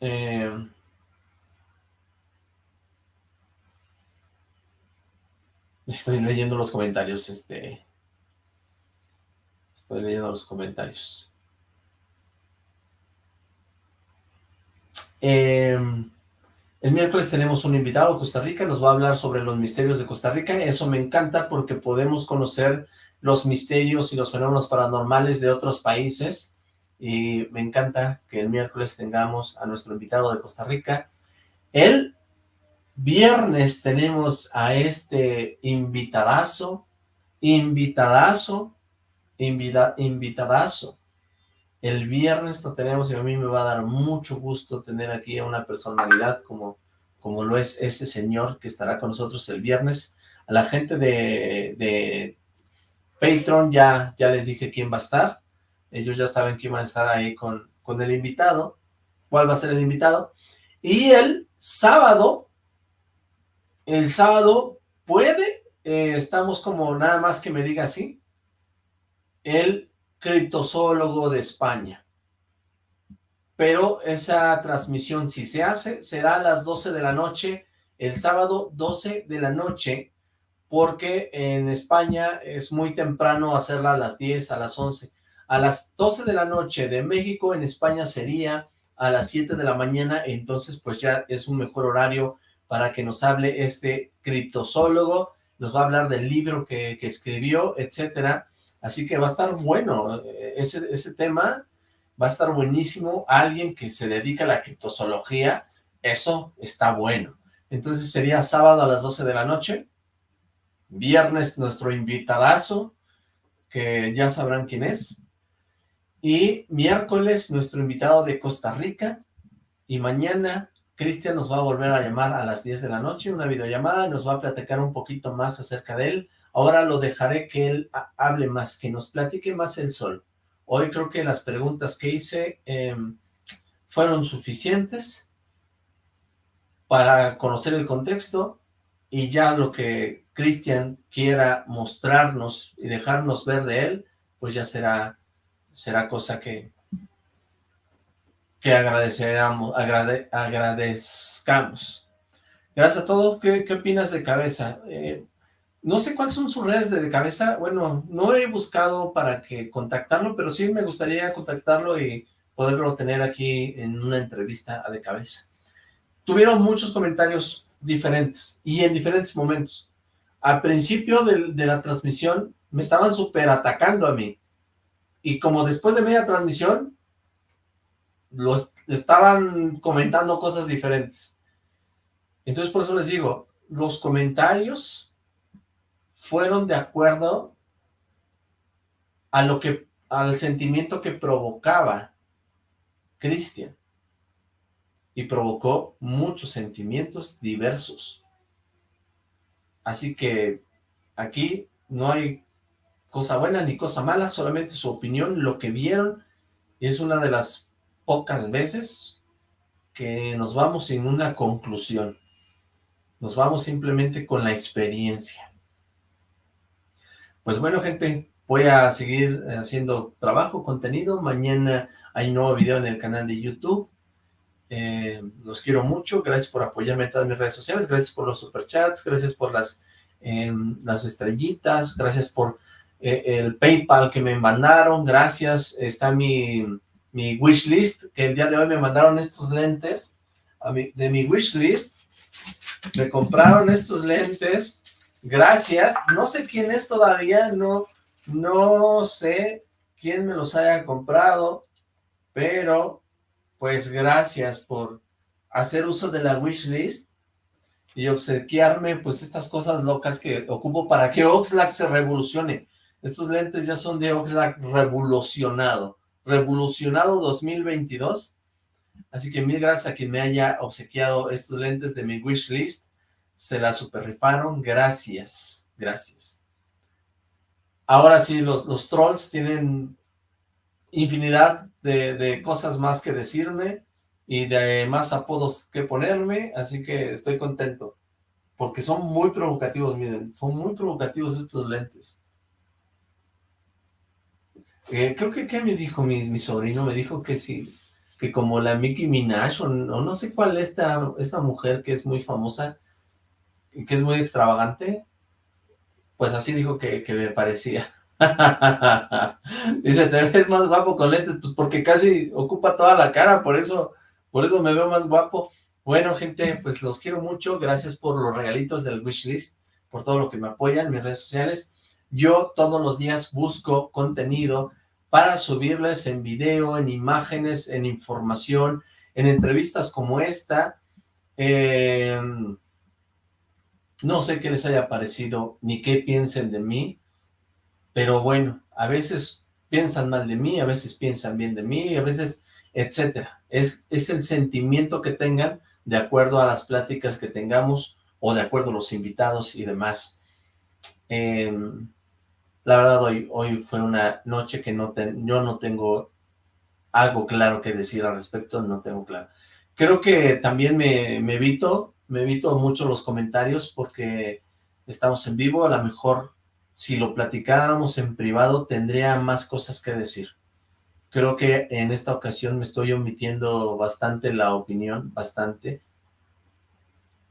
[SPEAKER 1] Eh, estoy leyendo los comentarios, este... Estoy leyendo los comentarios. Eh, el miércoles tenemos un invitado a Costa Rica, nos va a hablar sobre los misterios de Costa Rica. Eso me encanta porque podemos conocer los misterios y los fenómenos paranormales de otros países. Y me encanta que el miércoles tengamos a nuestro invitado de Costa Rica. El viernes tenemos a este invitadazo, invitadazo, invitadazo. El viernes lo tenemos y a mí me va a dar mucho gusto tener aquí a una personalidad como, como lo es ese señor que estará con nosotros el viernes. A la gente de, de Patreon ya, ya les dije quién va a estar. Ellos ya saben quién va a estar ahí con, con el invitado. ¿Cuál va a ser el invitado? Y el sábado, el sábado puede, eh, estamos como nada más que me diga así, el criptozoólogo de España. Pero esa transmisión, si se hace, será a las 12 de la noche, el sábado 12 de la noche, porque en España es muy temprano hacerla a las 10, a las 11. A las 12 de la noche de México, en España sería a las 7 de la mañana, entonces pues ya es un mejor horario para que nos hable este criptozoólogo, nos va a hablar del libro que, que escribió, etcétera, Así que va a estar bueno, eh, ese, ese tema va a estar buenísimo. Alguien que se dedica a la criptozoología, eso está bueno. Entonces sería sábado a las 12 de la noche, viernes nuestro invitadazo, que ya sabrán quién es, y miércoles nuestro invitado de Costa Rica, y mañana Cristian nos va a volver a llamar a las 10 de la noche, una videollamada, nos va a platicar un poquito más acerca de él, Ahora lo dejaré que él hable más, que nos platique más el sol. Hoy creo que las preguntas que hice em, fueron suficientes para conocer el contexto y ya lo que Cristian quiera mostrarnos y dejarnos ver de él, pues ya será, será cosa que, que agradeceremos, agradezcamos. Gracias a todos. ¿Qué, qué opinas de cabeza? Eh, no sé cuáles son sus redes de cabeza, bueno, no he buscado para que contactarlo, pero sí me gustaría contactarlo y poderlo tener aquí en una entrevista a de cabeza. Tuvieron muchos comentarios diferentes y en diferentes momentos. Al principio de, la transmisión me estaban súper atacando a mí y como después de media transmisión los estaban comentando cosas diferentes. Entonces por eso les digo, los comentarios fueron de acuerdo a lo que, al sentimiento que provocaba Cristian. Y provocó muchos sentimientos diversos. Así que aquí no hay cosa buena ni cosa mala, solamente su opinión, lo que vieron, y es una de las pocas veces que nos vamos sin una conclusión. Nos vamos simplemente con la experiencia. Pues bueno, gente, voy a seguir haciendo trabajo, contenido. Mañana hay un nuevo video en el canal de YouTube. Eh, los quiero mucho, gracias por apoyarme en todas mis redes sociales, gracias por los superchats, gracias por las, em, las estrellitas, gracias por eh, el Paypal que me mandaron, gracias, está mi, mi wishlist, que el día de hoy me mandaron estos lentes, a de mi wishlist, me compraron estos lentes, gracias, no sé quién es todavía, no, no sé quién me los haya comprado, pero pues gracias por hacer uso de la wishlist y obsequiarme pues estas cosas locas que ocupo para que Oxlack se revolucione. Estos lentes ya son de Oxlack revolucionado, revolucionado 2022. Así que mil gracias a quien me haya obsequiado estos lentes de mi wishlist. Se la super rifaron, gracias, gracias. Ahora sí, los, los trolls tienen infinidad de, cosas más que decirme y de más apodos que ponerme, así que estoy contento, porque son muy provocativos, miren, son muy provocativos estos lentes. Eh, creo que, ¿qué me dijo mi, sobrino? Me dijo que sí, que como la Mickey Minaj, o, no sé cuál es esta, esta mujer que es muy famosa, que es muy extravagante, pues así dijo que, que me parecía. Dice, te ves más guapo con lentes, pues porque casi ocupa toda la cara, por eso, por eso me veo más guapo. Bueno, gente, pues los quiero mucho, gracias por los regalitos del wishlist, por todo lo que me apoyan mis redes sociales. Yo todos los días busco contenido para subirles en video, en imágenes, en información, en entrevistas como esta. Em, no sé qué les haya parecido, ni qué piensen de mí, pero bueno, a veces piensan mal de mí, a veces piensan bien de mí, a veces, etcétera. Es, es el sentimiento que tengan de acuerdo a las pláticas que tengamos o de acuerdo a los invitados y demás. Em, la verdad, hoy, hoy fue una noche que no yo no tengo algo claro que decir al respecto, no tengo claro. Creo que también me, me evito, me evito mucho los comentarios porque estamos en vivo, a lo mejor si lo platicáramos en privado, tendría más cosas que decir. Creo que en esta ocasión me estoy omitiendo bastante la opinión, bastante.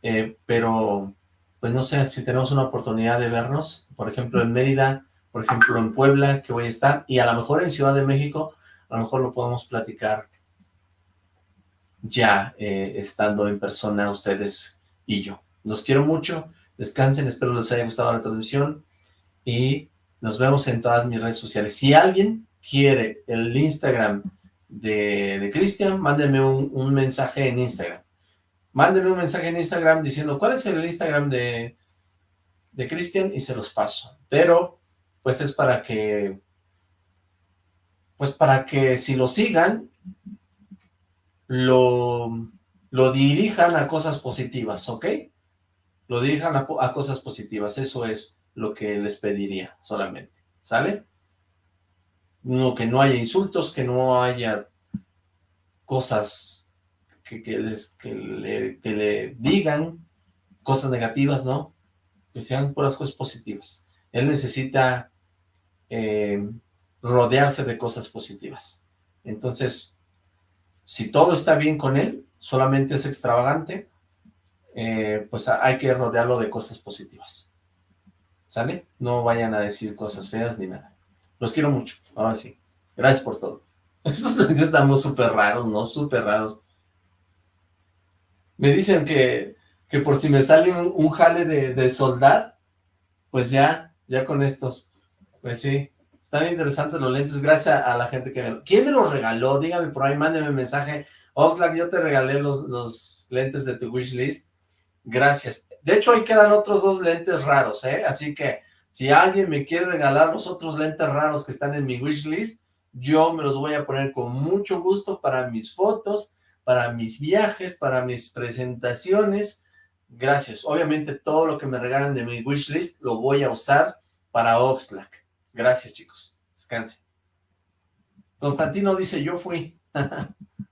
[SPEAKER 1] Eh, pero, pues no sé, si tenemos una oportunidad de vernos, por ejemplo en Mérida, por ejemplo en Puebla, que voy a estar, y a lo mejor en Ciudad de México, a lo mejor lo podemos platicar ya eh, estando en persona ustedes y yo. Los quiero mucho, descansen, espero les haya gustado la transmisión, y nos vemos en todas mis redes sociales. Si alguien quiere el Instagram de, de Cristian, mándenme un, mensaje en Instagram. Mándenme un mensaje en Instagram diciendo cuál es el Instagram de, de Cristian y se los paso. Pero, pues es para que, pues para que si lo sigan, lo, lo dirijan a cosas positivas, ¿ok? Lo dirijan a, cosas positivas, eso es lo que les pediría solamente, ¿sale? No, que no haya insultos, que no haya cosas que, les, que, le, digan, cosas negativas, ¿no? Que sean puras cosas positivas. Él necesita eh, rodearse de cosas positivas. Entonces, si todo está bien con él, solamente es extravagante, eh, pues hay que rodearlo de cosas positivas. ¿Sale? No vayan a decir cosas feas ni nada. Los quiero mucho, ahora sí. Gracias por todo. Estos estamos súper raros, ¿no? Súper raros. Me dicen que, que por si me sale un, jale de, de, soldar, pues ya, ya con estos. Pues sí, están interesantes los lentes, gracias a la gente que me... ¿Quién me los regaló? Dígame por ahí, mándeme mensaje. Oxlack, yo te regalé los, los lentes de tu wishlist. Gracias. De hecho, ahí quedan otros dos lentes raros, ¿eh? Así que, si alguien me quiere regalar los otros lentes raros que están en mi wishlist, yo me los voy a poner con mucho gusto para mis fotos, para mis viajes, para mis presentaciones. Gracias. Obviamente, todo lo que me regalan de mi wishlist lo voy a usar para Oxlack. Gracias, chicos. Descanse. Constantino dice, yo fui.